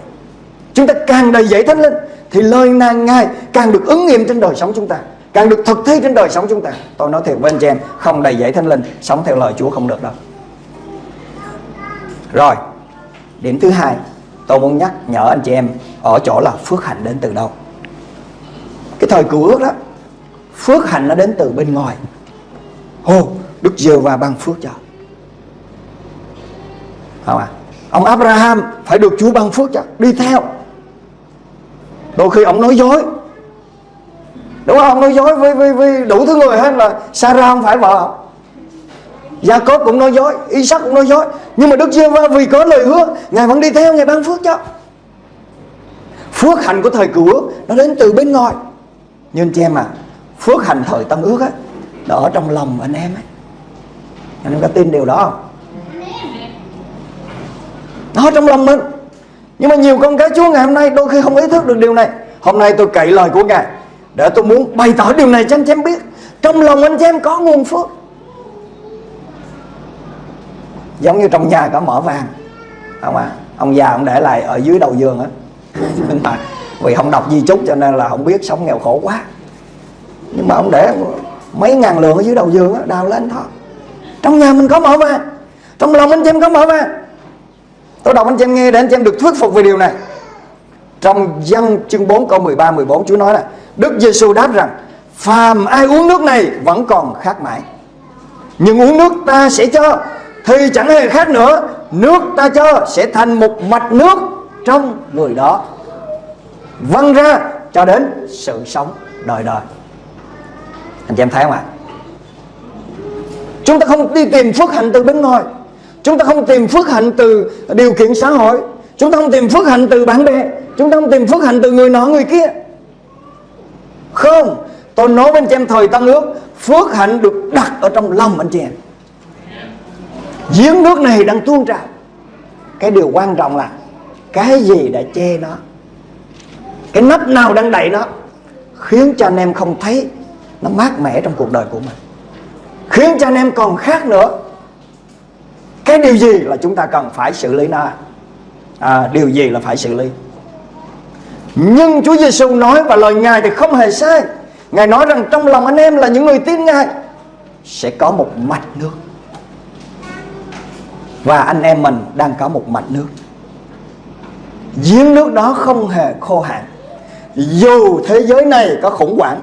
Chúng ta càng đầy dẫy thánh linh Thì lời nàng Ngài càng được ứng nghiệm trên đời sống chúng ta Càng được thực thi trên đời sống chúng ta. Tôi nói thiệt với anh chị em Không đầy dẫy thánh linh Sống theo lời Chúa không được đâu. Rồi Điểm thứ hai Tôi muốn nhắc nhở anh chị em Ở chỗ là phước hạnh đến từ đâu. Cái thời cựu ước đó Phước hạnh nó đến từ bên ngoài. Ồ Đức giêsu và ban phước cho. Không à? Ông Abraham phải được Chúa ban phước cho Đi theo. Đôi khi ông nói dối. Đúng không? Ông nói dối với, với, với đủ thứ người hết là Sarah không phải vợ Gia Cốp cũng nói dối, Isaac cũng nói dối. Nhưng mà Đức giê va vì có lời hứa, Ngài vẫn đi theo, Ngài ban phước cho. Phước hạnh của thời cựu Nó đến từ bên ngoài. Nhưng chị em à Phước hạnh thời tân ước á, Nó ở trong lòng anh em ấy. Anh em có tin điều đó không? Nó ở trong lòng mình. Nhưng mà nhiều con cái Chúa ngày hôm nay Đôi khi không ý thức được điều này. Hôm nay tôi cậy lời của Ngài, Để tôi muốn bày tỏ điều này cho anh chị em biết. Trong lòng anh chị em có nguồn phước. Giống như trong nhà có mỏ vàng. Không à Ông già ông để lại ở dưới đầu giường á. Nhưng [LAUGHS] mà vì không đọc di chúc cho nên là không biết sống nghèo khổ quá. Nhưng mà ông để mấy ngàn lượng ở dưới đầu giường á, Đào lên thôi. Trong nhà mình có mỏ vàng. Trong lòng anh chị em có mỏ vàng. Tôi đọc anh chị em nghe để anh chị em được thuyết phục về điều này. Trong dân chương 4 câu 13 14 Chúa nói là, Đức Giêsu đáp rằng, Phàm ai uống nước này vẫn còn khát mãi. Nhưng uống nước ta sẽ cho. Thì chẳng hề khác nữa, Nước ta cho sẽ thành một mạch nước Trong người đó. Văng ra cho đến sự sống đời đời. Anh chị em thấy không ạ? Chúng ta không đi tìm phước hạnh từ bên ngoài. Chúng ta không tìm phước hạnh từ điều kiện xã hội. Chúng ta không tìm phước hạnh từ bạn bè. Chúng ta không tìm phước hạnh từ người nọ, người kia. Không. Tôi nói với anh chị em thời Tân ước, Phước hạnh được đặt ở trong lòng anh chị em. Giếng nước này đang tuôn trào. Cái điều quan trọng là Cái gì đã che nó? Cái nắp nào đang đậy nó? Khiến cho anh em không thấy Nó mát mẻ trong cuộc đời của mình. Khiến cho anh em còn khác nữa. Cái điều gì là chúng ta cần phải xử lý nó? À, Điều gì là phải xử lý? Nhưng Chúa Giêsu nói và lời Ngài thì không hề sai. Ngài nói rằng trong lòng anh em là những người tin Ngài Sẽ có một mạch nước. Và anh em mình đang có một mạch nước. Giếng nước đó không hề khô hạn. Dù thế giới này có khủng hoảng,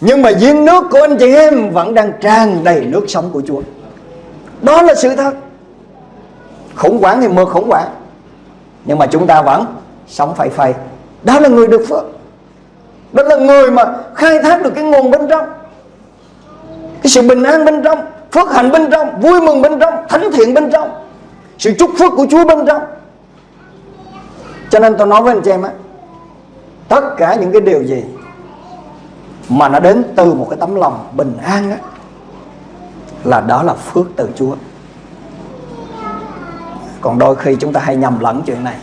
Nhưng mà giếng nước của anh chị em Vẫn đang tràn đầy nước sống của Chúa. Đó là sự thật. Khủng hoảng thì mưa khủng hoảng, Nhưng mà chúng ta vẫn sống phải phây. Đó là người được phước. Đó là người mà khai thác được cái nguồn bên trong, Cái sự bình an bên trong, Phước hạnh bên trong, Vui mừng bên trong, Thánh thiện bên trong. Sự chúc phước của Chúa bên trong. Cho nên tôi nói với anh chị em á, Tất cả những cái điều gì Mà nó đến từ một cái tấm lòng bình an á, Là đó là phước từ Chúa. Còn đôi khi chúng ta hay nhầm lẫn chuyện này.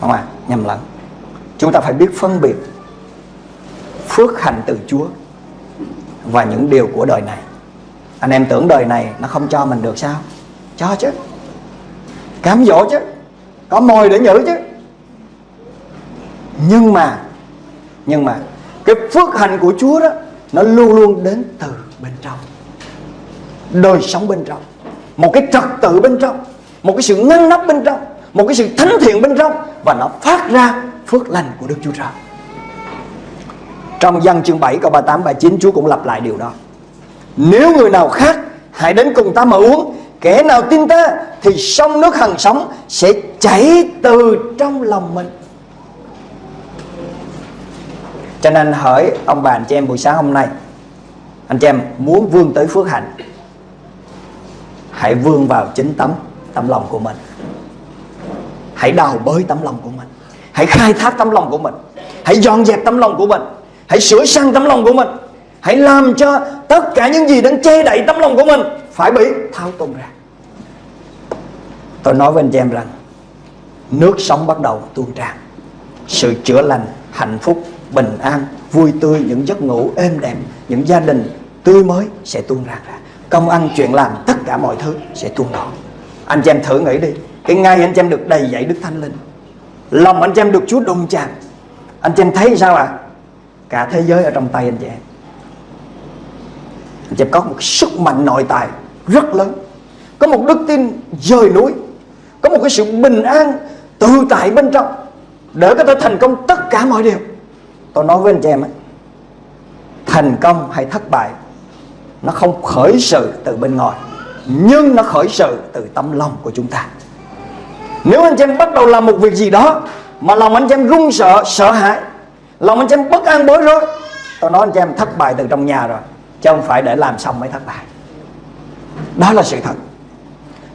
Không à Nhầm lẫn. Chúng ta phải biết phân biệt Phước hạnh từ Chúa Và những điều của đời này. Anh em tưởng đời này nó không cho mình được sao? Cho chứ. Cám dỗ chứ. Có mồi để nhử chứ. Nhưng mà Nhưng mà, Cái phước hạnh của Chúa đó, Nó luôn luôn đến từ bên trong. Đời sống bên trong. Một cái trật tự bên trong. Một cái sự ngăn nắp bên trong. Một cái sự thánh thiện bên trong. Và nó phát ra phước lành của Đức Chúa Trời. Trong dân chương 7 câu 38 39 Chúa cũng lặp lại điều đó. Nếu người nào khác Hãy đến cùng ta mà uống Kẻ nào tin ta Thì sông nước hằng sống Sẽ chảy từ trong lòng mình. Cho nên hỏi ông bà anh chị em, buổi sáng hôm nay, Anh chị em muốn vươn tới phước hạnh, Hãy vươn vào chính tấm Tấm lòng của mình. Hãy đào bới tấm lòng của mình. Hãy khai thác tấm lòng của mình. Hãy dọn dẹp tấm lòng của mình. Hãy sửa sang tấm lòng của mình. Hãy làm cho tất cả những gì đang che đậy tấm lòng của mình phải bị. Thao tung ra. Tôi nói với anh chị em rằng Nước sống bắt đầu tuôn tràn. Sự chữa lành, hạnh phúc, bình an, vui tươi Những giấc ngủ êm đềm Những gia đình tươi mới sẽ tuôn ra Công ăn chuyện làm tất cả mọi thứ sẽ tuôn đổ Anh chị em thử nghĩ đi. Cái ngày anh chị em được đầy dạy Đức Thánh Linh Lòng anh chị em được Chúa đụng chạm Anh chị em thấy sao ạ? À? Cả thế giới ở trong tay anh chị em. Anh chị em có một sức mạnh nội tại rất lớn. Có một đức tin dời núi Có một cái sự bình an tự tại bên trong Để có thể thành công tất cả mọi điều. Tôi nói với anh chị em ấy, Thành công hay thất bại Nó không khởi sự từ bên ngoài Nhưng nó khởi sự từ tâm lòng của chúng ta. Nếu anh chị em bắt đầu làm một việc gì đó Mà lòng anh chị em run sợ, sợ hãi Lòng anh chị em bất an bối rối Tôi nói anh chị em thất bại từ trong nhà rồi Chứ không phải để làm xong mới thất bại. Đó là sự thật.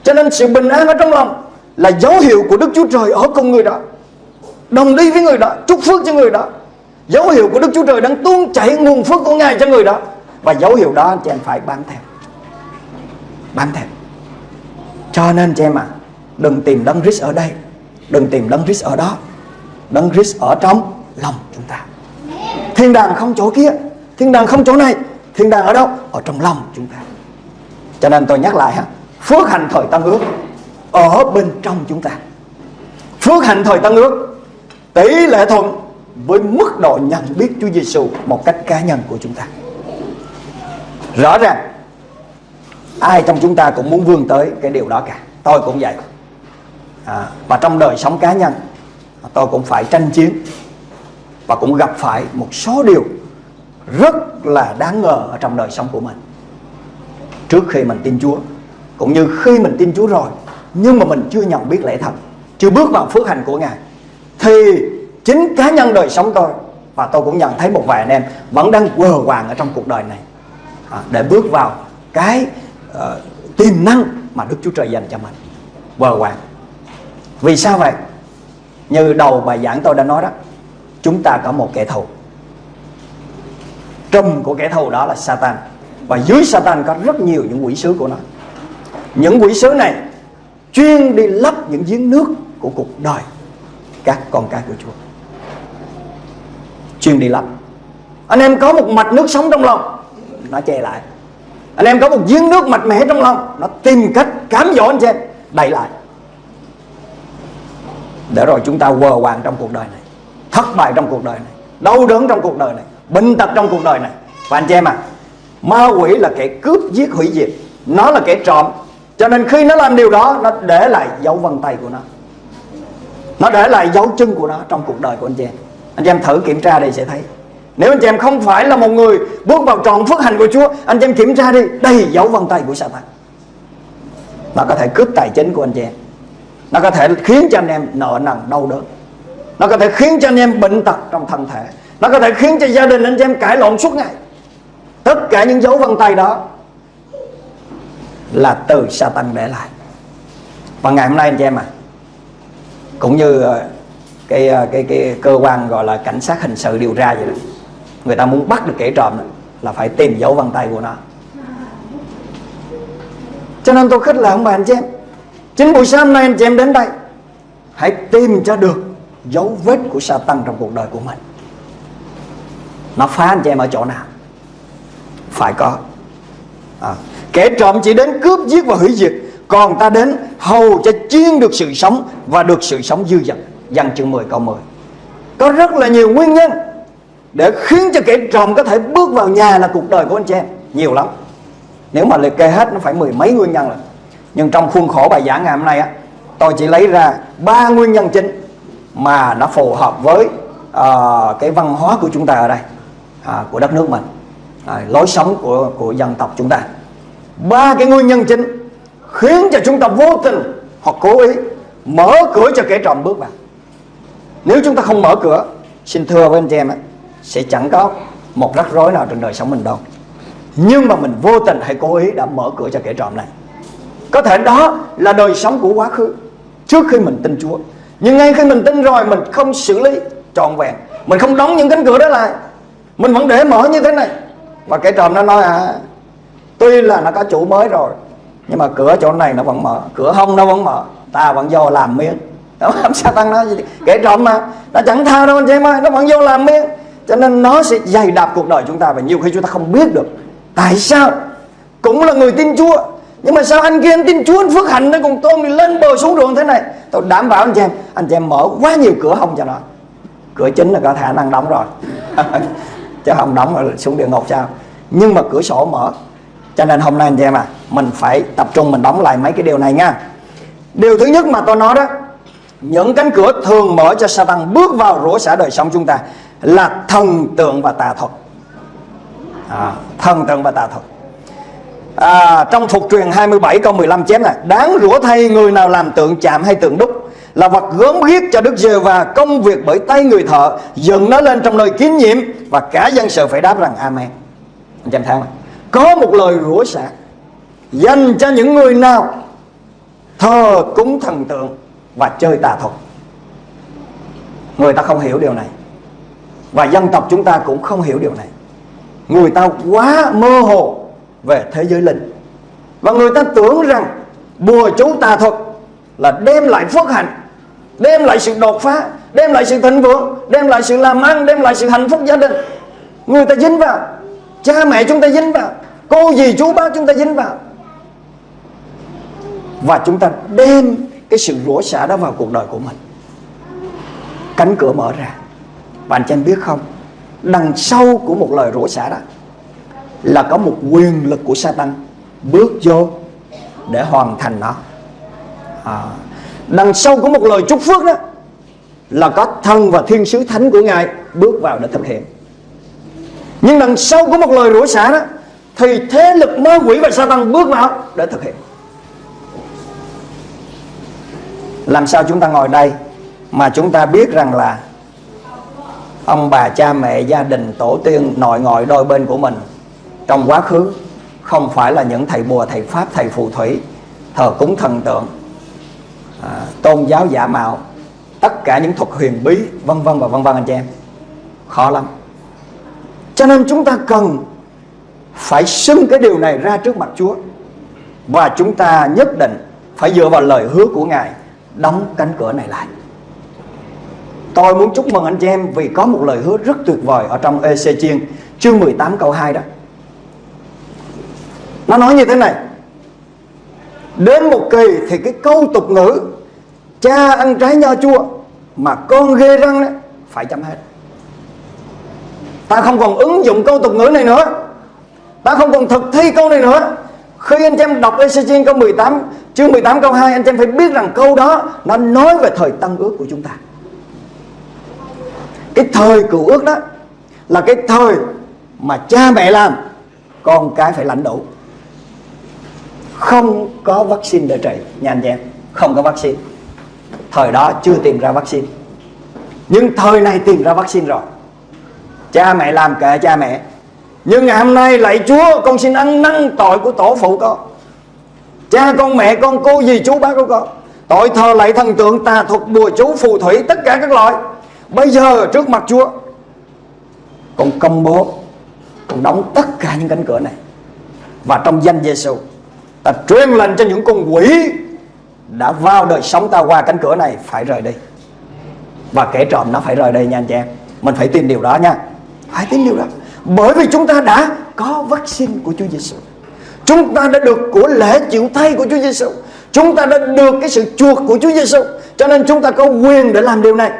Cho nên sự bình an ở trong lòng Là dấu hiệu của Đức Chúa Trời ở cùng người đó, Đồng đi với người đó, Chúc phước cho người đó. Dấu hiệu của Đức Chúa Trời đang tuôn chảy nguồn phước của Ngài cho người đó. Và dấu hiệu đó anh chị em phải bám theo. Bám theo. Cho nên chị em à Đừng tìm đấng Christ ở đây. Đừng tìm đấng Christ ở đó. Đấng Christ ở trong lòng chúng ta. Thiên đàng không chỗ kia, Thiên đàng không chỗ này, Thiên đàng ở đâu? Ở trong lòng chúng ta. Cho nên tôi nhắc lại ha Phước hạnh thời tăng ước Ở bên trong chúng ta Phước hạnh thời tăng ước Tỷ lệ thuận với mức độ nhận biết Chúa Giêsu một cách cá nhân của chúng ta. Rõ ràng ai trong chúng ta cũng muốn vươn tới cái điều đó cả. Tôi cũng vậy. À, và trong đời sống cá nhân tôi cũng phải tranh chiến và cũng gặp phải một số điều rất là đáng ngờ ở trong đời sống của mình. Trước khi mình tin Chúa cũng như khi mình tin Chúa rồi nhưng mà mình chưa nhận biết lẽ thật, chưa bước vào phước hạnh của Ngài thì chính cá nhân đời sống tôi và tôi cũng nhận thấy một vài anh em vẫn đang quờ hoàng ở trong cuộc đời này à, để bước vào cái uh, tiềm năng mà Đức Chúa Trời dành cho mình. Quờ hoàng vì sao vậy? Như đầu bài giảng tôi đã nói đó chúng ta có một kẻ thù. Trùm của kẻ thù đó là Satan và dưới Satan có rất nhiều những quỷ sứ của nó. Những quỷ sứ này chuyên đi lấp những giếng nước của cuộc đời các con cái của Chúa. Chuyên đi lấp. Anh em có một mạch nước sống trong lòng, nó che lại. Anh em có một giếng nước mạch mẽ trong lòng, nó tìm cách cám dỗ anh chị em đẩy lại. Để rồi chúng ta vờ hoàng trong cuộc đời này, thất bại trong cuộc đời này, đau đớn trong cuộc đời này, bệnh tật trong cuộc đời này. Và anh chị em à ma quỷ là kẻ cướp giết hủy diệt. Nó là kẻ trộm. Cho nên khi nó làm điều đó, nó để lại dấu vân tay của nó. Nó để lại dấu chân của nó trong cuộc đời của anh chị em. Anh chị em thử kiểm tra đi, sẽ thấy. Nếu anh chị em không phải là một người bước vào trọn phước hạnh của Chúa, anh chị em kiểm tra đi, đây dấu vân tay của Satan nó có thể cướp tài chính của anh chị em. Nó có thể khiến cho anh em nợ nần, đau đớn. Nó có thể khiến cho anh em bệnh tật trong thân thể. Nó có thể khiến cho gia đình anh chị em cãi lộn suốt ngày tất cả những dấu vân tay đó là từ Satan để lại. Và ngày hôm nay anh chị em à cũng như ờ, cái ờ, cái cái cơ quan gọi là cảnh sát hình sự điều tra vậy đó người ta muốn bắt được kẻ trộm đó, là phải tìm dấu vân tay của nó. Cho nên tôi khích là ông bà anh chị em chính buổi sáng hôm nay anh chị em đến đây hãy tìm cho được dấu vết của Satan trong cuộc đời của mình. Nó phá anh chị em ở chỗ nào? Phải có. À, kẻ trộm chỉ đến cướp giết và hủy diệt còn ta đến hầu cho chiên được sự sống và được sự sống dư dật. Văn chương 10 câu 10 Có rất là nhiều nguyên nhân Để khiến cho kẻ trộm có thể bước vào nhà là cuộc đời của anh chị em. Nhiều lắm. Nếu mà liệt kê hết nó phải mười mấy nguyên nhân rồi. Nhưng trong khuôn khổ bài giảng ngày hôm nay á Tôi chỉ lấy ra ba nguyên nhân chính Mà nó phù hợp với uh, cái văn hóa của chúng ta ở đây uh, Của đất nước mình à, Lối sống của, của dân tộc chúng ta. Ba cái nguyên nhân chính Khiến cho chúng ta vô tình hoặc cố ý Mở cửa cho kẻ trộm bước vào. Nếu chúng ta không mở cửa Xin thưa với anh chị em ấy Sẽ chẳng có một rắc rối nào trên đời sống mình đâu. Nhưng mà mình vô tình hay cố ý đã mở cửa cho kẻ trộm này. Có thể đó là đời sống của quá khứ Trước khi mình tin Chúa. Nhưng ngay khi mình tin rồi Mình không xử lý trọn vẹn. Mình không đóng những cánh cửa đó lại. Mình vẫn để mở như thế này. Và kẻ trộm nó nói à Tuy là nó có chủ mới rồi, Nhưng mà cửa chỗ này nó vẫn mở, Cửa hông nó vẫn mở, ta vẫn vô làm miếng. [LAUGHS] Đó, làm sao tăng nó gì? Kẻ trộm mà, nó chẳng tha đâu anh chị em ơi, nó vẫn vô làm miếng. Cho nên nó sẽ dày đạp cuộc đời chúng ta và nhiều khi chúng ta không biết được tại sao. Cũng là người tin Chúa, nhưng mà sao anh kia anh tin Chúa, anh phước hạnh nó còn tôm thì lên bờ xuống ruộng thế này? Tôi đảm bảo anh chị em, anh chị em mở quá nhiều cửa hông cho nó. Cửa chính là có khả năng đóng rồi. [LAUGHS] chứ không đóng rồi xuống địa ngục sao? Nhưng mà cửa sổ mở. Cho nên hôm nay anh chị em à mình phải tập trung mình đóng lại mấy cái điều này nha. Điều thứ nhất mà tôi nói đó những cánh cửa thường mở cho Satan bước vào rủa xả đời sống chúng ta là thần tượng và tà thuật. À, thần tượng và tà thuật à, trong thuộc truyền 27 câu 15 chém này đáng rủa thay người nào làm tượng chạm hay tượng đúc là vật gớm ghiếc cho Đức Giê và công việc bởi tay người thợ dựng nó lên trong nơi kín nhiệm và cả dân sự phải đáp rằng Amen. Anh em thấy không có một lời rủa xả dành cho những người nào thờ cúng thần tượng và chơi tà thuật. Người ta không hiểu điều này. Và dân tộc chúng ta cũng không hiểu điều này. Người ta quá mơ hồ về thế giới linh. Và người ta tưởng rằng bùa chú tà thuật là đem lại phước hạnh, đem lại sự đột phá, đem lại sự thịnh vượng, đem lại sự làm ăn, đem lại sự hạnh phúc gia đình. Người ta dính vào, cha mẹ chúng ta dính vào, cô dì chú bác chúng ta dính vào. Và chúng ta đem cái sự rủa xả đó vào cuộc đời của mình. Cánh cửa mở ra. Bạn anh em biết không? Đằng sau của một lời rủa xả đó là có một quyền lực của Satan bước vô để hoàn thành nó. À, đằng sau của một lời chúc phước đó là có thần và thiên sứ thánh của ngài bước vào để thực hiện. Nhưng đằng sau của một lời rủa xả đó thì thế lực ma quỷ và Satan bước vào để thực hiện. Làm sao chúng ta ngồi đây mà chúng ta biết rằng là ông bà cha mẹ gia đình tổ tiên nội ngoại đôi bên của mình trong quá khứ không phải là những thầy bùa thầy pháp thầy phù thủy thờ cúng thần tượng à, tôn giáo giả mạo tất cả những thuật huyền bí vân vân và vân vân anh chị em. Khó lắm. Cho nên chúng ta cần phải xưng cái điều này ra trước mặt Chúa. Và chúng ta nhất định phải dựa vào lời hứa của Ngài đóng cánh cửa này lại. Tôi muốn chúc mừng anh chị em vì có một lời hứa rất tuyệt vời ở trong EC Chiên chương 18 câu 2 đó. Nó nói như thế này. Đến một kỳ thì cái câu tục ngữ cha ăn trái nho chua mà con ghê răng đó, phải chấm hết. Ta không còn ứng dụng câu tục ngữ này nữa. Ta không còn thực thi câu này nữa. Khi anh em đọc Ezechiel câu 18 chương 18 câu 2 anh em phải biết rằng câu đó nó nói về thời tăng ước của chúng ta cái thời cựu ước đó là cái thời mà cha mẹ làm con cái phải lãnh đủ không có vaccine để trị nha anh em không có vaccine. Thời đó chưa tìm ra vaccine. Nhưng thời này tìm ra vaccine rồi. Cha mẹ làm kệ cha mẹ. Nhưng ngày hôm nay lạy chúa, con xin ăn năn tội của tổ phụ con. Cha con mẹ con, cô dì chú bác của con. Tội thờ lạy thần tượng, tà thuật, bùa chú, phù thủy, tất cả các loại. Bây giờ trước mặt Chúa, Con công bố, Con đóng tất cả những cánh cửa này. Và trong danh Giêsu Ta truyền lệnh cho những con quỷ Đã vào đời sống ta qua cánh cửa này Phải rời đi. Và kẻ trộm nó phải rời đi nha anh chị em. Mình phải tin điều đó nha. Phải tin điều đó. Bởi vì chúng ta đã có vaccine của Chúa Giêsu Chúng ta đã được của lễ chịu thay của Chúa Giêsu Chúng ta đã được cái sự chuộc của Chúa Giêsu Cho nên chúng ta có quyền để làm điều này.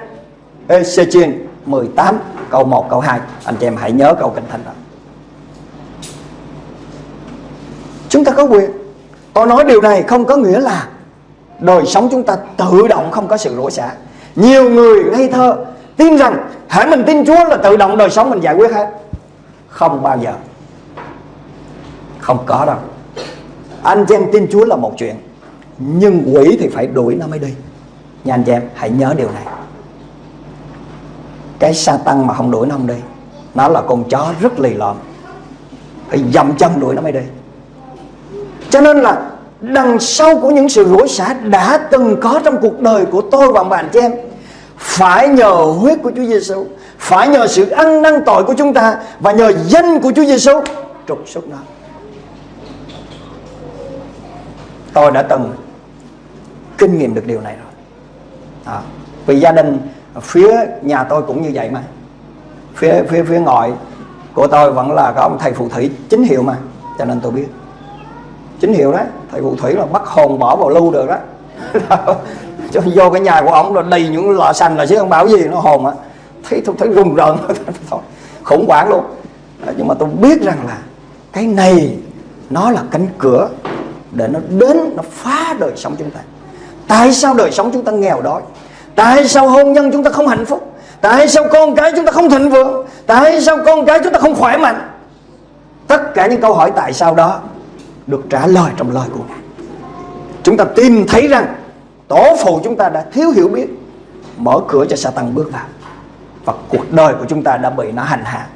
Ezechiel 18 câu 1 câu 2 Anh chị em hãy nhớ câu kinh thánh đó. Chúng ta có quyền. Tôi nói điều này không có nghĩa là Đời sống chúng ta tự động không có sự rủa xả. Nhiều người ngây thơ, Tin rằng hãy mình tin Chúa là tự động đời sống mình giải quyết hết. Không bao giờ. Không có đâu. Anh chị em tin Chúa là một chuyện, Nhưng quỷ thì phải đuổi nó mới đi. Nha anh chị em, hãy nhớ điều này. Cái sa tăng mà không đuổi nó không đi, nó là con chó rất lì lợm. Phải dầm chân đuổi nó mới đi cho nên là đằng sau của những sự rủa xả đã từng có trong cuộc đời của tôi và bạn chị em phải nhờ huyết của Chúa Giêsu phải nhờ sự ăn năn tội của chúng ta và nhờ danh của Chúa Giêsu trục xuất nó. Tôi đã từng kinh nghiệm được điều này rồi. À, vì gia đình phía nhà tôi cũng như vậy mà. Phía phía phía ngoại của tôi vẫn là có ông thầy phù thủy chính hiệu mà cho nên tôi biết chính hiệu đấy. Thầy phù thủy là bắt hồn bỏ vào lưu được đó [LAUGHS] cho vô cái nhà của ông là đầy những lọ xanh là chứ không bảo gì, nó hồn á. Thấy tôi thấy rùng rợn. [LAUGHS] Thôi, khủng hoảng luôn. Nhưng mà tôi biết rằng là cái này nó là cánh cửa để nó đến, nó phá đời sống chúng ta. Tại sao đời sống chúng ta nghèo đói? Tại sao hôn nhân chúng ta không hạnh phúc? Tại sao con cái chúng ta không thịnh vượng? Tại sao con cái chúng ta không khỏe mạnh? Tất cả những câu hỏi tại sao đó được trả lời trong lời của ngài. Chúng ta tìm thấy rằng tổ phụ chúng ta đã thiếu hiểu biết mở cửa cho Satan bước vào. Và cuộc đời của chúng ta đã bị nó hành hạ.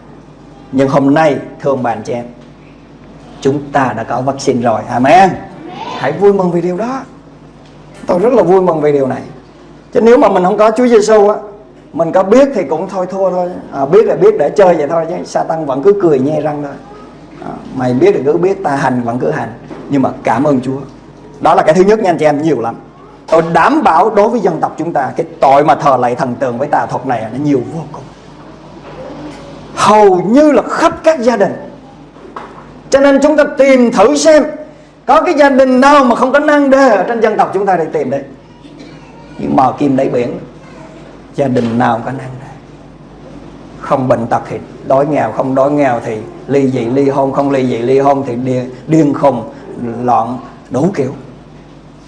Nhưng hôm nay thưa ông bà anh chị em chúng ta đã có vaccine rồi. Amen. Hãy vui mừng vì điều đó. Tôi rất là vui mừng vì điều này. Chứ nếu mà mình không có Chúa Giêsu á mình có biết thì cũng thôi thua thôi. À, biết là biết để chơi vậy thôi chứ Satan vẫn cứ cười nhe răng thôi À, mày biết thì cứ biết ta hành vẫn cứ hành, nhưng mà cảm ơn Chúa. Đó là cái thứ nhất nha anh chị em, nhiều lắm. Tôi đảm bảo đối với dân tộc chúng ta, cái tội mà thờ lạy thần tượng với tà thuật này nó nhiều vô cùng. Hầu như là khắp các gia đình. Cho nên chúng ta tìm thử xem, có cái gia đình nào mà không có năng đề ở trên dân tộc chúng ta để tìm đấy. Nhưng mò kim đáy biển, gia đình nào có năng đề? Không bệnh tật thì đói nghèo, không đói nghèo thì ly dị ly hôn không ly dị ly hôn thì điên, điên khùng loạn đủ kiểu.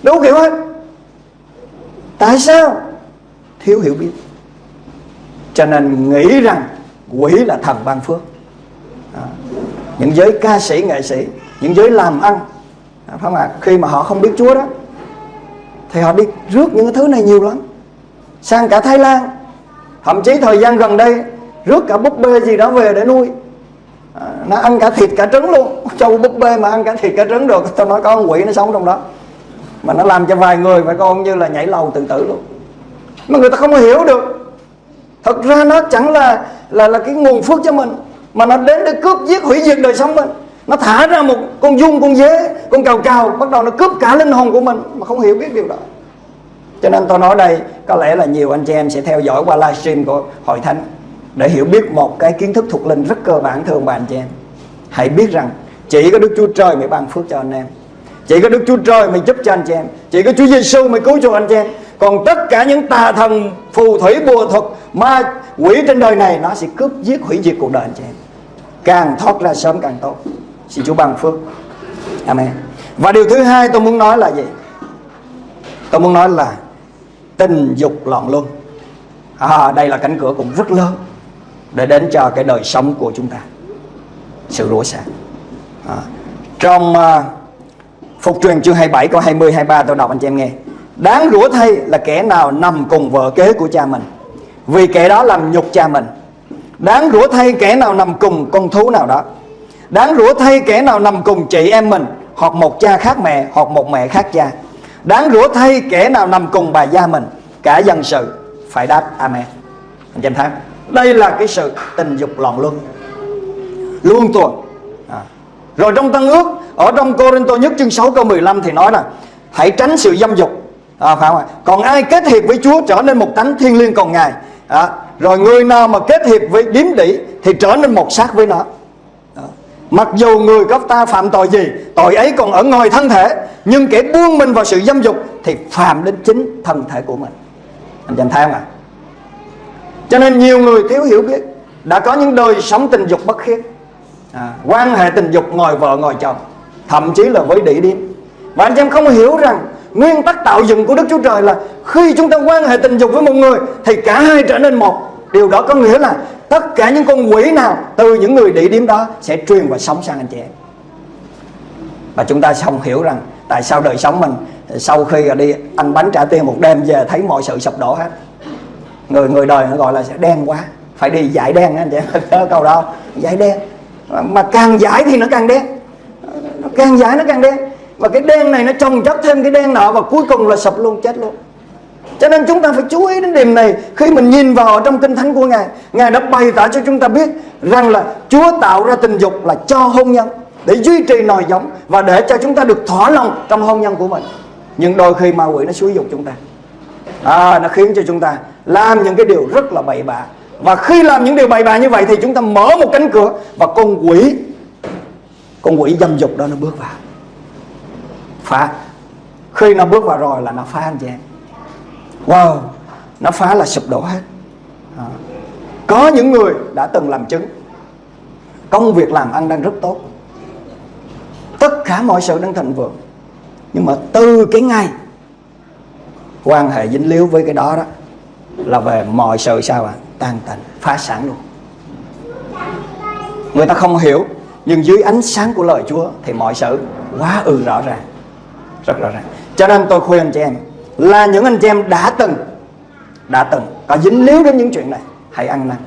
Đủ kiểu hết. Tại sao? Thiếu hiểu biết. Cho nên nghĩ rằng quỷ là thần ban phước. À, những giới ca sĩ nghệ sĩ những giới làm ăn à, phải không ạ? Khi mà họ không biết Chúa đó thì họ đi rước những cái thứ này nhiều lắm. Sang cả Thái Lan thậm chí thời gian gần đây rước cả búp bê gì đó về để nuôi nó ăn cả thịt cả trứng luôn. Châu búp bê mà ăn cả thịt cả trứng được. Tôi nói có con quỷ nó sống trong đó. Mà nó làm cho vài người phải con như là nhảy lầu tự tử luôn. Mà người ta không hiểu được. Thật ra nó chẳng là là là cái nguồn phước cho mình, mà nó đến để cướp giết hủy diệt đời sống mình. Nó thả ra một con dung con dế, con cào cào, bắt đầu nó cướp cả linh hồn của mình, mà không hiểu biết điều đó. Cho nên tôi nói đây, có lẽ là nhiều anh chị em sẽ theo dõi qua livestream của hội thánh để hiểu biết một cái kiến thức thuộc linh rất cơ bản thưa ông bà anh chị em. Hãy biết rằng chỉ có Đức Chúa Trời mới ban phước cho anh em. Chỉ có Đức Chúa Trời mới giúp cho anh chị em. Chỉ có Chúa Giêsu mới cứu cho anh chị em. Còn tất cả những tà thần phù thủy bùa thuật ma quỷ trên đời này nó sẽ cướp giết hủy diệt cuộc đời anh chị em. Càng thoát ra sớm càng tốt. Xin Chúa ban phước. Amen. Và điều thứ hai tôi muốn nói là gì? Tôi muốn nói là tình dục loạn luân. À, đây là cánh cửa cũng rất lớn để đến cho cái đời sống của chúng ta. Sự rủa xả à, trong uh, Phục truyền chương 27 câu 20 23 tôi đọc anh chị em nghe. Đáng rủa thay là kẻ nào nằm cùng vợ kế của cha mình. Vì kẻ đó làm nhục cha mình. Đáng rủa thay kẻ nào nằm cùng con thú nào đó. Đáng rủa thay kẻ nào nằm cùng chị em mình Hoặc một cha khác mẹ Hoặc một mẹ khác cha. Đáng rủa thay kẻ nào nằm cùng bà gia mình Cả dân sự phải đáp Amen. Anh chị em thấy đây là cái sự tình dục loạn luân. Luôn tuần. À. Rồi trong Tân ước Ở trong Cô-rin-tô nhất chương 6 câu 15 thì nói là Hãy tránh sự dâm dục. À, phải không ạ? Còn ai kết hiệp với Chúa trở nên một tánh thiên liêng còn Ngài? À, Rồi người nào mà kết hiệp với điếm đỉ Thì trở nên một xác với nó. À. Mặc dù người có ta phạm tội gì Tội ấy còn ở ngoài thân thể Nhưng kẻ buông mình vào sự dâm dục Thì phạm đến chính thân thể của mình. Anh em thấy không ạ? Cho nên nhiều người thiếu hiểu biết. Đã có những đời sống tình dục bất khiết à, Quan hệ tình dục ngồi vợ ngồi chồng. Thậm chí là với đĩ điếm. Và anh em không hiểu rằng Nguyên tắc tạo dựng của Đức Chúa Trời là Khi chúng ta quan hệ tình dục với một người Thì cả hai trở nên một. Điều đó có nghĩa là Tất cả những con quỷ nào Từ những người địa điểm đó Sẽ truyền và sống sang anh chị em. Và chúng ta không hiểu rằng Tại sao đời sống mình Sau khi đi ăn bánh trả tiền một đêm về Thấy mọi sự sụp đổ hết. Người người đời nó gọi là sẽ đen quá. Phải đi giải đen anh chị em. [LAUGHS] Câu đó. Giải đen. Mà càng giải thì nó càng đen. Nó càng giải nó càng đen. Và cái đen này nó trồng chất thêm cái đen nọ và cuối cùng là sập luôn chết luôn. Cho nên chúng ta phải chú ý đến điểm này. Khi mình nhìn vào trong kinh thánh của ngài ngài đã bày tỏ cho chúng ta biết rằng là chúa tạo ra tình dục là cho hôn nhân để duy trì nòi giống và để cho chúng ta được thỏa lòng trong hôn nhân của mình. Nhưng đôi khi ma quỷ nó xúi dục chúng ta. À, nó khiến cho chúng ta làm những cái điều rất là bậy bạ. Và khi làm những điều bậy bạ như vậy thì chúng ta mở một cánh cửa và con quỷ con quỷ dâm dục đó nó bước vào. Phá. Khi nó bước vào rồi là nó phá anh chị em. Wow, nó phá là sụp đổ hết. À. có những người đã từng làm chứng. Công việc làm ăn đang rất tốt. Tất cả mọi sự đang thịnh vượng. Nhưng mà từ cái ngày quan hệ dính líu với cái đó đó là về mọi sự sao ạ? À? tan tành, phá sản luôn. Người ta không hiểu, nhưng dưới ánh sáng của lời Chúa thì mọi sự quá ư rõ ràng, rất rõ ràng. Cho nên tôi khuyên anh chị em là những anh chị em đã từng đã từng có dính líu đến những chuyện này, hãy ăn năn,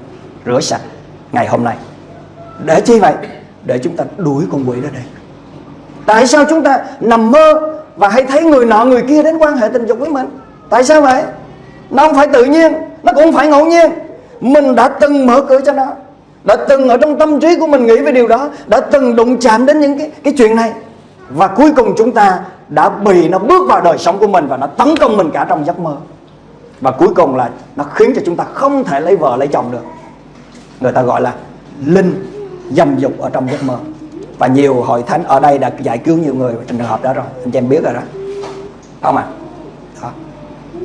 rửa sạch ngày hôm nay. Để chi vậy? Để chúng ta đuổi con quỷ ra đây tại sao chúng ta nằm mơ và hay thấy người nọ người kia đến quan hệ tình dục với mình? Tại sao vậy? Nó không phải tự nhiên, nó cũng không phải ngẫu nhiên. Mình đã từng mở cửa cho nó, đã từng ở trong tâm trí của mình nghĩ về điều đó, đã từng đụng chạm đến những cái cái chuyện này. Và cuối cùng chúng ta đã bị nó bước vào đời sống của mình và nó tấn công mình cả trong giấc mơ. Và cuối cùng là nó khiến cho chúng ta không thể lấy vợ, lấy chồng được. Người ta gọi là linh dâm dục ở trong giấc mơ. Và nhiều hội thánh ở đây đã giải cứu nhiều người trong trường hợp đó rồi. Anh chị em biết rồi đó. Không ạ à?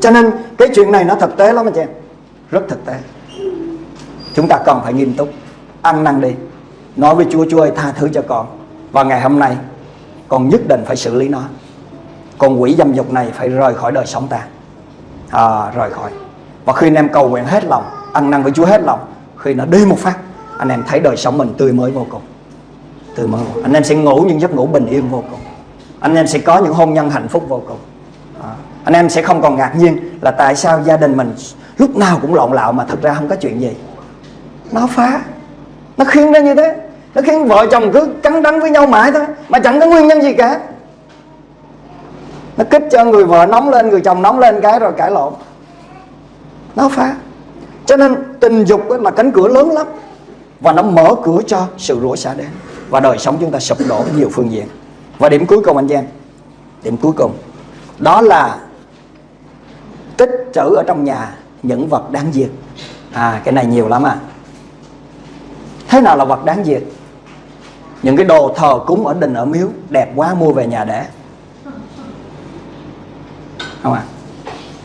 Cho nên cái chuyện này nó thực tế lắm anh chị em. Rất thực tế. Chúng ta cần phải nghiêm túc. Ăn năn đi. Nói với Chúa Chúa ơi tha thứ cho con. Và ngày hôm nay con nhất định phải xử lý nó. Con quỷ dâm dục này phải rời khỏi đời sống ta. À, rời khỏi. Và khi anh em cầu nguyện hết lòng ăn năn với Chúa hết lòng khi nó đi một phát anh em thấy đời sống mình tươi mới vô cùng. Tươi mới vô. anh em sẽ ngủ những giấc ngủ bình yên vô cùng. Anh em sẽ có những hôn nhân hạnh phúc vô cùng anh em sẽ không còn ngạc nhiên là tại sao gia đình mình lúc nào cũng lộn lạo mà thật ra không có chuyện gì. Nó phá. Nó khiến ra như thế. Nó khiến vợ chồng cứ cắn đắng với nhau mãi thôi, mà chẳng có nguyên nhân gì cả. Nó kích cho người vợ nóng lên, người chồng nóng lên cái rồi cãi lộn. Nó phá. Cho nên tình dục là cánh cửa lớn lắm. Và nó mở cửa cho sự rủa xả đến. Và đời sống chúng ta sụp đổ nhiều phương diện. Và điểm cuối cùng anh em. Điểm cuối cùng. Đó là tích trữ ở trong nhà những vật đáng diệt. À cái này nhiều lắm à. Thế nào là vật đáng diệt? Những cái đồ thờ cúng ở đình ở miếu đẹp quá mua về nhà để. Không à?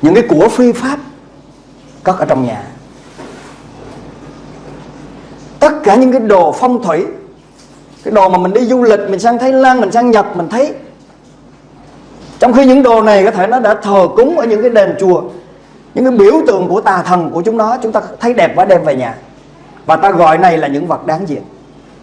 Những cái của phi pháp cất ở trong nhà. Tất cả những cái đồ phong thủy, cái đồ mà mình đi du lịch, mình sang Thái Lan, mình sang Nhật, mình thấy trong khi những đồ này có thể nó đã thờ cúng ở những cái đền chùa những cái biểu tượng của tà thần của chúng nó chúng ta thấy đẹp quá đem về nhà. Và ta gọi này là những vật đáng diệt.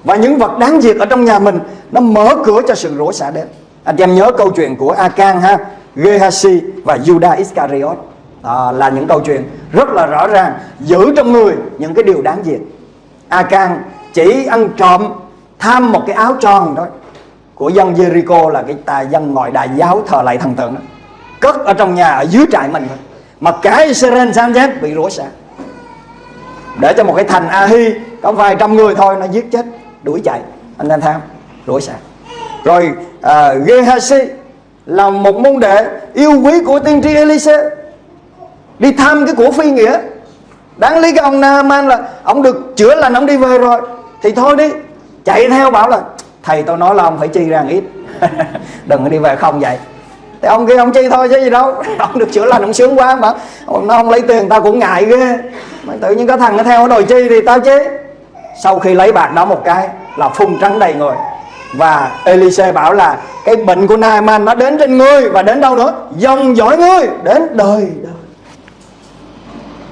Và những vật đáng diệt ở trong nhà mình nó mở cửa cho sự rủa xả đến anh em nhớ câu chuyện của Akan ha? Gehazi và Judas Iscariot. À, là những câu chuyện rất là rõ ràng giữ trong người những cái điều đáng diệt. Akan chỉ ăn trộm tham một cái áo tròn thôi của dân Jericho là cái tà dân ngoại đại giáo thờ lại thần tượng đó. Cất ở trong nhà ở dưới trại mình thôi. Mà cả Israel sam giác bị rủa xả. Để cho một cái thành Ahi có vài trăm người thôi nó giết chết đuổi chạy. Anh em tham rủa xả. Rồi à, Gehazi là một môn đệ yêu quý của tiên tri Elise. Đi thăm cái của phi nghĩa. Đáng lý cái ông Naaman là ông được chữa lành ông đi về rồi. Thì thôi đi chạy theo bảo là thầy tôi nói là ông phải chi ra ít. [LAUGHS] Đừng có đi về không vậy. Thì ông kia ông chi thôi chứ gì đâu. [LAUGHS] Ông được chữa lành, ông sướng quá mà. Ông nó không lấy tiền tao cũng ngại ghê. Mà tự nhiên có thằng nó theo đòi chi thì tao chế sau khi lấy bạc đó một cái là phun trắng đầy người. Và Elise bảo là cái bệnh của Naaman nó đến trên ngươi và đến đâu nữa? Dòng dõi ngươi đến đời đời.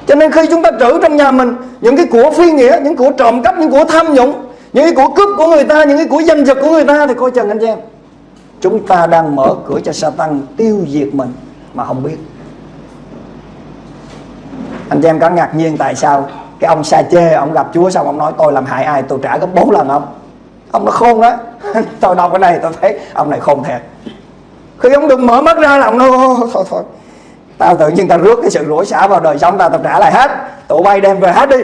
Cho nên khi chúng ta trữ trong nhà mình những cái của phi nghĩa, những của trộm cắp, những của tham nhũng những cái của cướp của người ta, những cái của danh dật của người ta thì coi chừng anh em. Chúng ta đang mở cửa cho Satan tiêu diệt mình mà không biết. Anh em có ngạc nhiên tại sao cái ông sa chê, ông gặp chúa xong ông nói, tôi làm hại ai, tôi trả gấp bốn lần ông. Ông nó khôn đó [LAUGHS] tôi đọc cái này tôi thấy ông này khôn thiệt. Khi ông đừng mở mắt ra là ông nói, thôi thôi tao tự nhiên tao rước cái sự rủa xả vào đời sống tao tao trả lại hết. Tụi bay đem về hết đi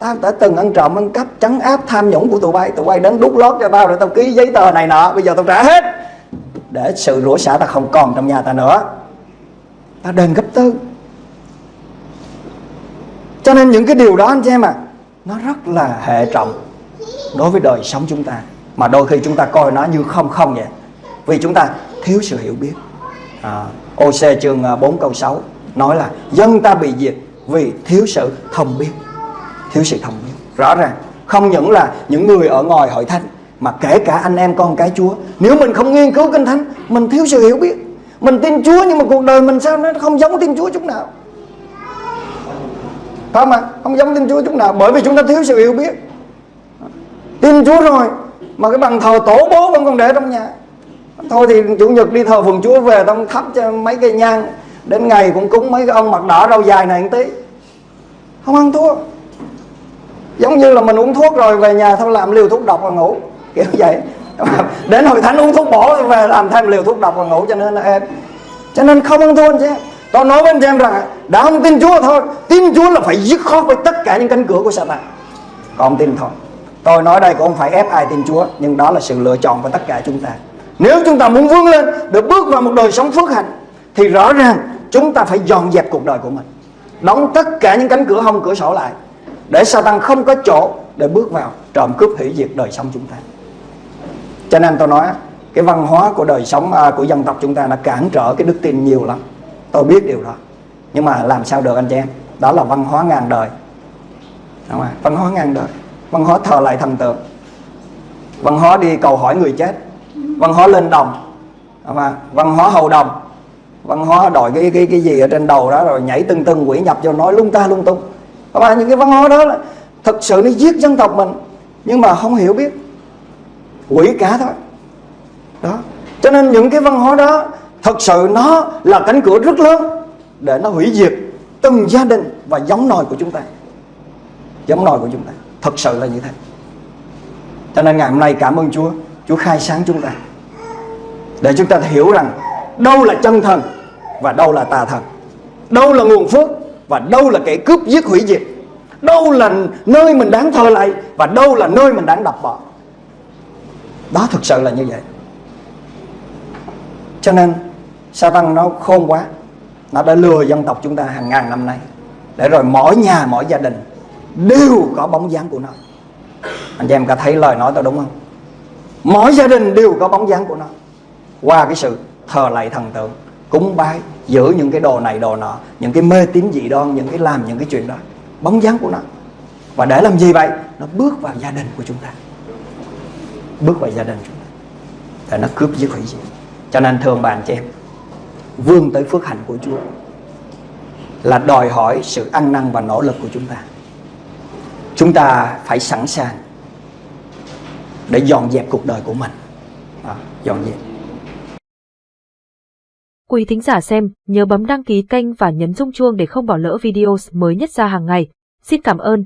tao đã từng ăn trộm ăn cắp trắng áp tham nhũng của tụi bay. Tụi bay đến đút lót cho tao rồi tao ký giấy tờ này nọ. Bây giờ tao trả hết. Để sự rủa xả ta không còn trong nhà ta nữa. Ta đền gấp tư. Cho nên những cái điều đó anh chị em à nó rất là hệ trọng đối với đời sống chúng ta. Mà đôi khi chúng ta coi nó như không không vậy. Vì chúng ta thiếu sự hiểu biết. À, OC chương à, 4 câu 6 nói là dân ta bị diệt vì thiếu sự thông biết thiếu sự thông biết rõ ràng, không những là những người ở ngoài hội thánh, mà kể cả anh em con cái Chúa. Nếu mình không nghiên cứu kinh thánh, mình thiếu sự hiểu biết. Mình tin Chúa nhưng mà cuộc đời mình sao nó không giống tin Chúa chút nào? Không à không giống tin Chúa chút nào, bởi vì chúng ta thiếu sự hiểu biết. Tin Chúa rồi, mà cái bằng thờ tổ bố vẫn còn để trong nhà. Thôi thì chủ nhật đi thờ phường Chúa về, tông thắp cho mấy cây nhang. Đến ngày cũng cúng mấy cái ông mặt đỏ râu dài này một tí. Không ăn thua giống như là mình uống thuốc rồi về nhà thôi, làm liều thuốc độc và ngủ. Kiểu vậy. [LAUGHS] Đến hội thánh uống thuốc bổ về làm thêm liều thuốc độc và ngủ cho nên là em cho nên không ăn thua chứ tôi nói với anh em rằng đã không tin Chúa thôi. Tin Chúa là phải dứt khoát với tất cả những cánh cửa của Satan còn tin thôi. Tôi nói đây cũng không phải ép ai tin Chúa, nhưng đó là sự lựa chọn của tất cả chúng ta. Nếu chúng ta muốn vươn lên, được bước vào một đời sống phước hạnh, thì rõ ràng chúng ta phải dọn dẹp cuộc đời của mình. Đóng tất cả những cánh cửa hông, cửa sổ lại để Satan không có chỗ để bước vào trộm cướp hủy diệt đời sống chúng ta. Cho nên tôi nói cái văn hóa của đời sống à, của dân tộc chúng ta đã cản trở cái đức tin nhiều lắm. Tôi biết điều đó. Nhưng mà làm sao được anh chị em? Đó là văn hóa ngàn đời. Đúng không? văn hóa ngàn đời. Văn hóa thờ lại thần tượng. Văn hóa đi cầu hỏi người chết. Văn hóa lên đồng. Mà văn hóa hầu đồng. Văn hóa đòi cái cái cái gì ở trên đầu đó rồi nhảy tưng tưng quỷ nhập cho nói lung ta lung tung và những cái văn hóa đó là thật sự nó giết dân tộc mình, nhưng mà không hiểu biết. Quỷ cả thôi. Đó. Cho nên những cái văn hóa đó thật sự nó là cánh cửa rất lớn để nó hủy diệt từng gia đình và giống nòi của chúng ta. Giống nòi của chúng ta. Thật sự là như thế. Cho nên ngày hôm nay cảm ơn Chúa. Chúa khai sáng chúng ta. Để chúng ta hiểu rằng đâu là chân thần và đâu là tà thần. Đâu là nguồn phước và đâu là kẻ cướp giết hủy diệt? Đâu là nơi mình đáng thờ lại? Và đâu là nơi mình đáng đập bỏ? Đó thực sự là như vậy. Cho nên, sa tăng nó khôn quá. Nó đã lừa dân tộc chúng ta hàng ngàn năm nay. Để rồi mỗi nhà, mỗi gia đình đều có bóng dáng của nó. Anh chị em có thấy lời nói tôi đúng không? Mỗi gia đình đều có bóng dáng của nó. Qua cái sự thờ lạy thần tượng, cúng bái giữ những cái đồ này đồ nọ những cái mê tín dị đoan những cái làm những cái chuyện đó. Bóng dáng của nó. Và để làm gì vậy? Nó bước vào gia đình của chúng ta. Bước vào gia đình chúng ta. Để nó cướp giết hủy diệt. Cho nên thường bạn chị em vươn tới phước hạnh của Chúa là đòi hỏi sự ăn năn và nỗ lực của chúng ta. Chúng ta phải sẵn sàng để dọn dẹp cuộc đời của mình. À, dọn dẹp. Quý thính giả xem, nhớ bấm đăng ký kênh và nhấn rung chuông để không bỏ lỡ video mới nhất ra hàng ngày. Xin cảm ơn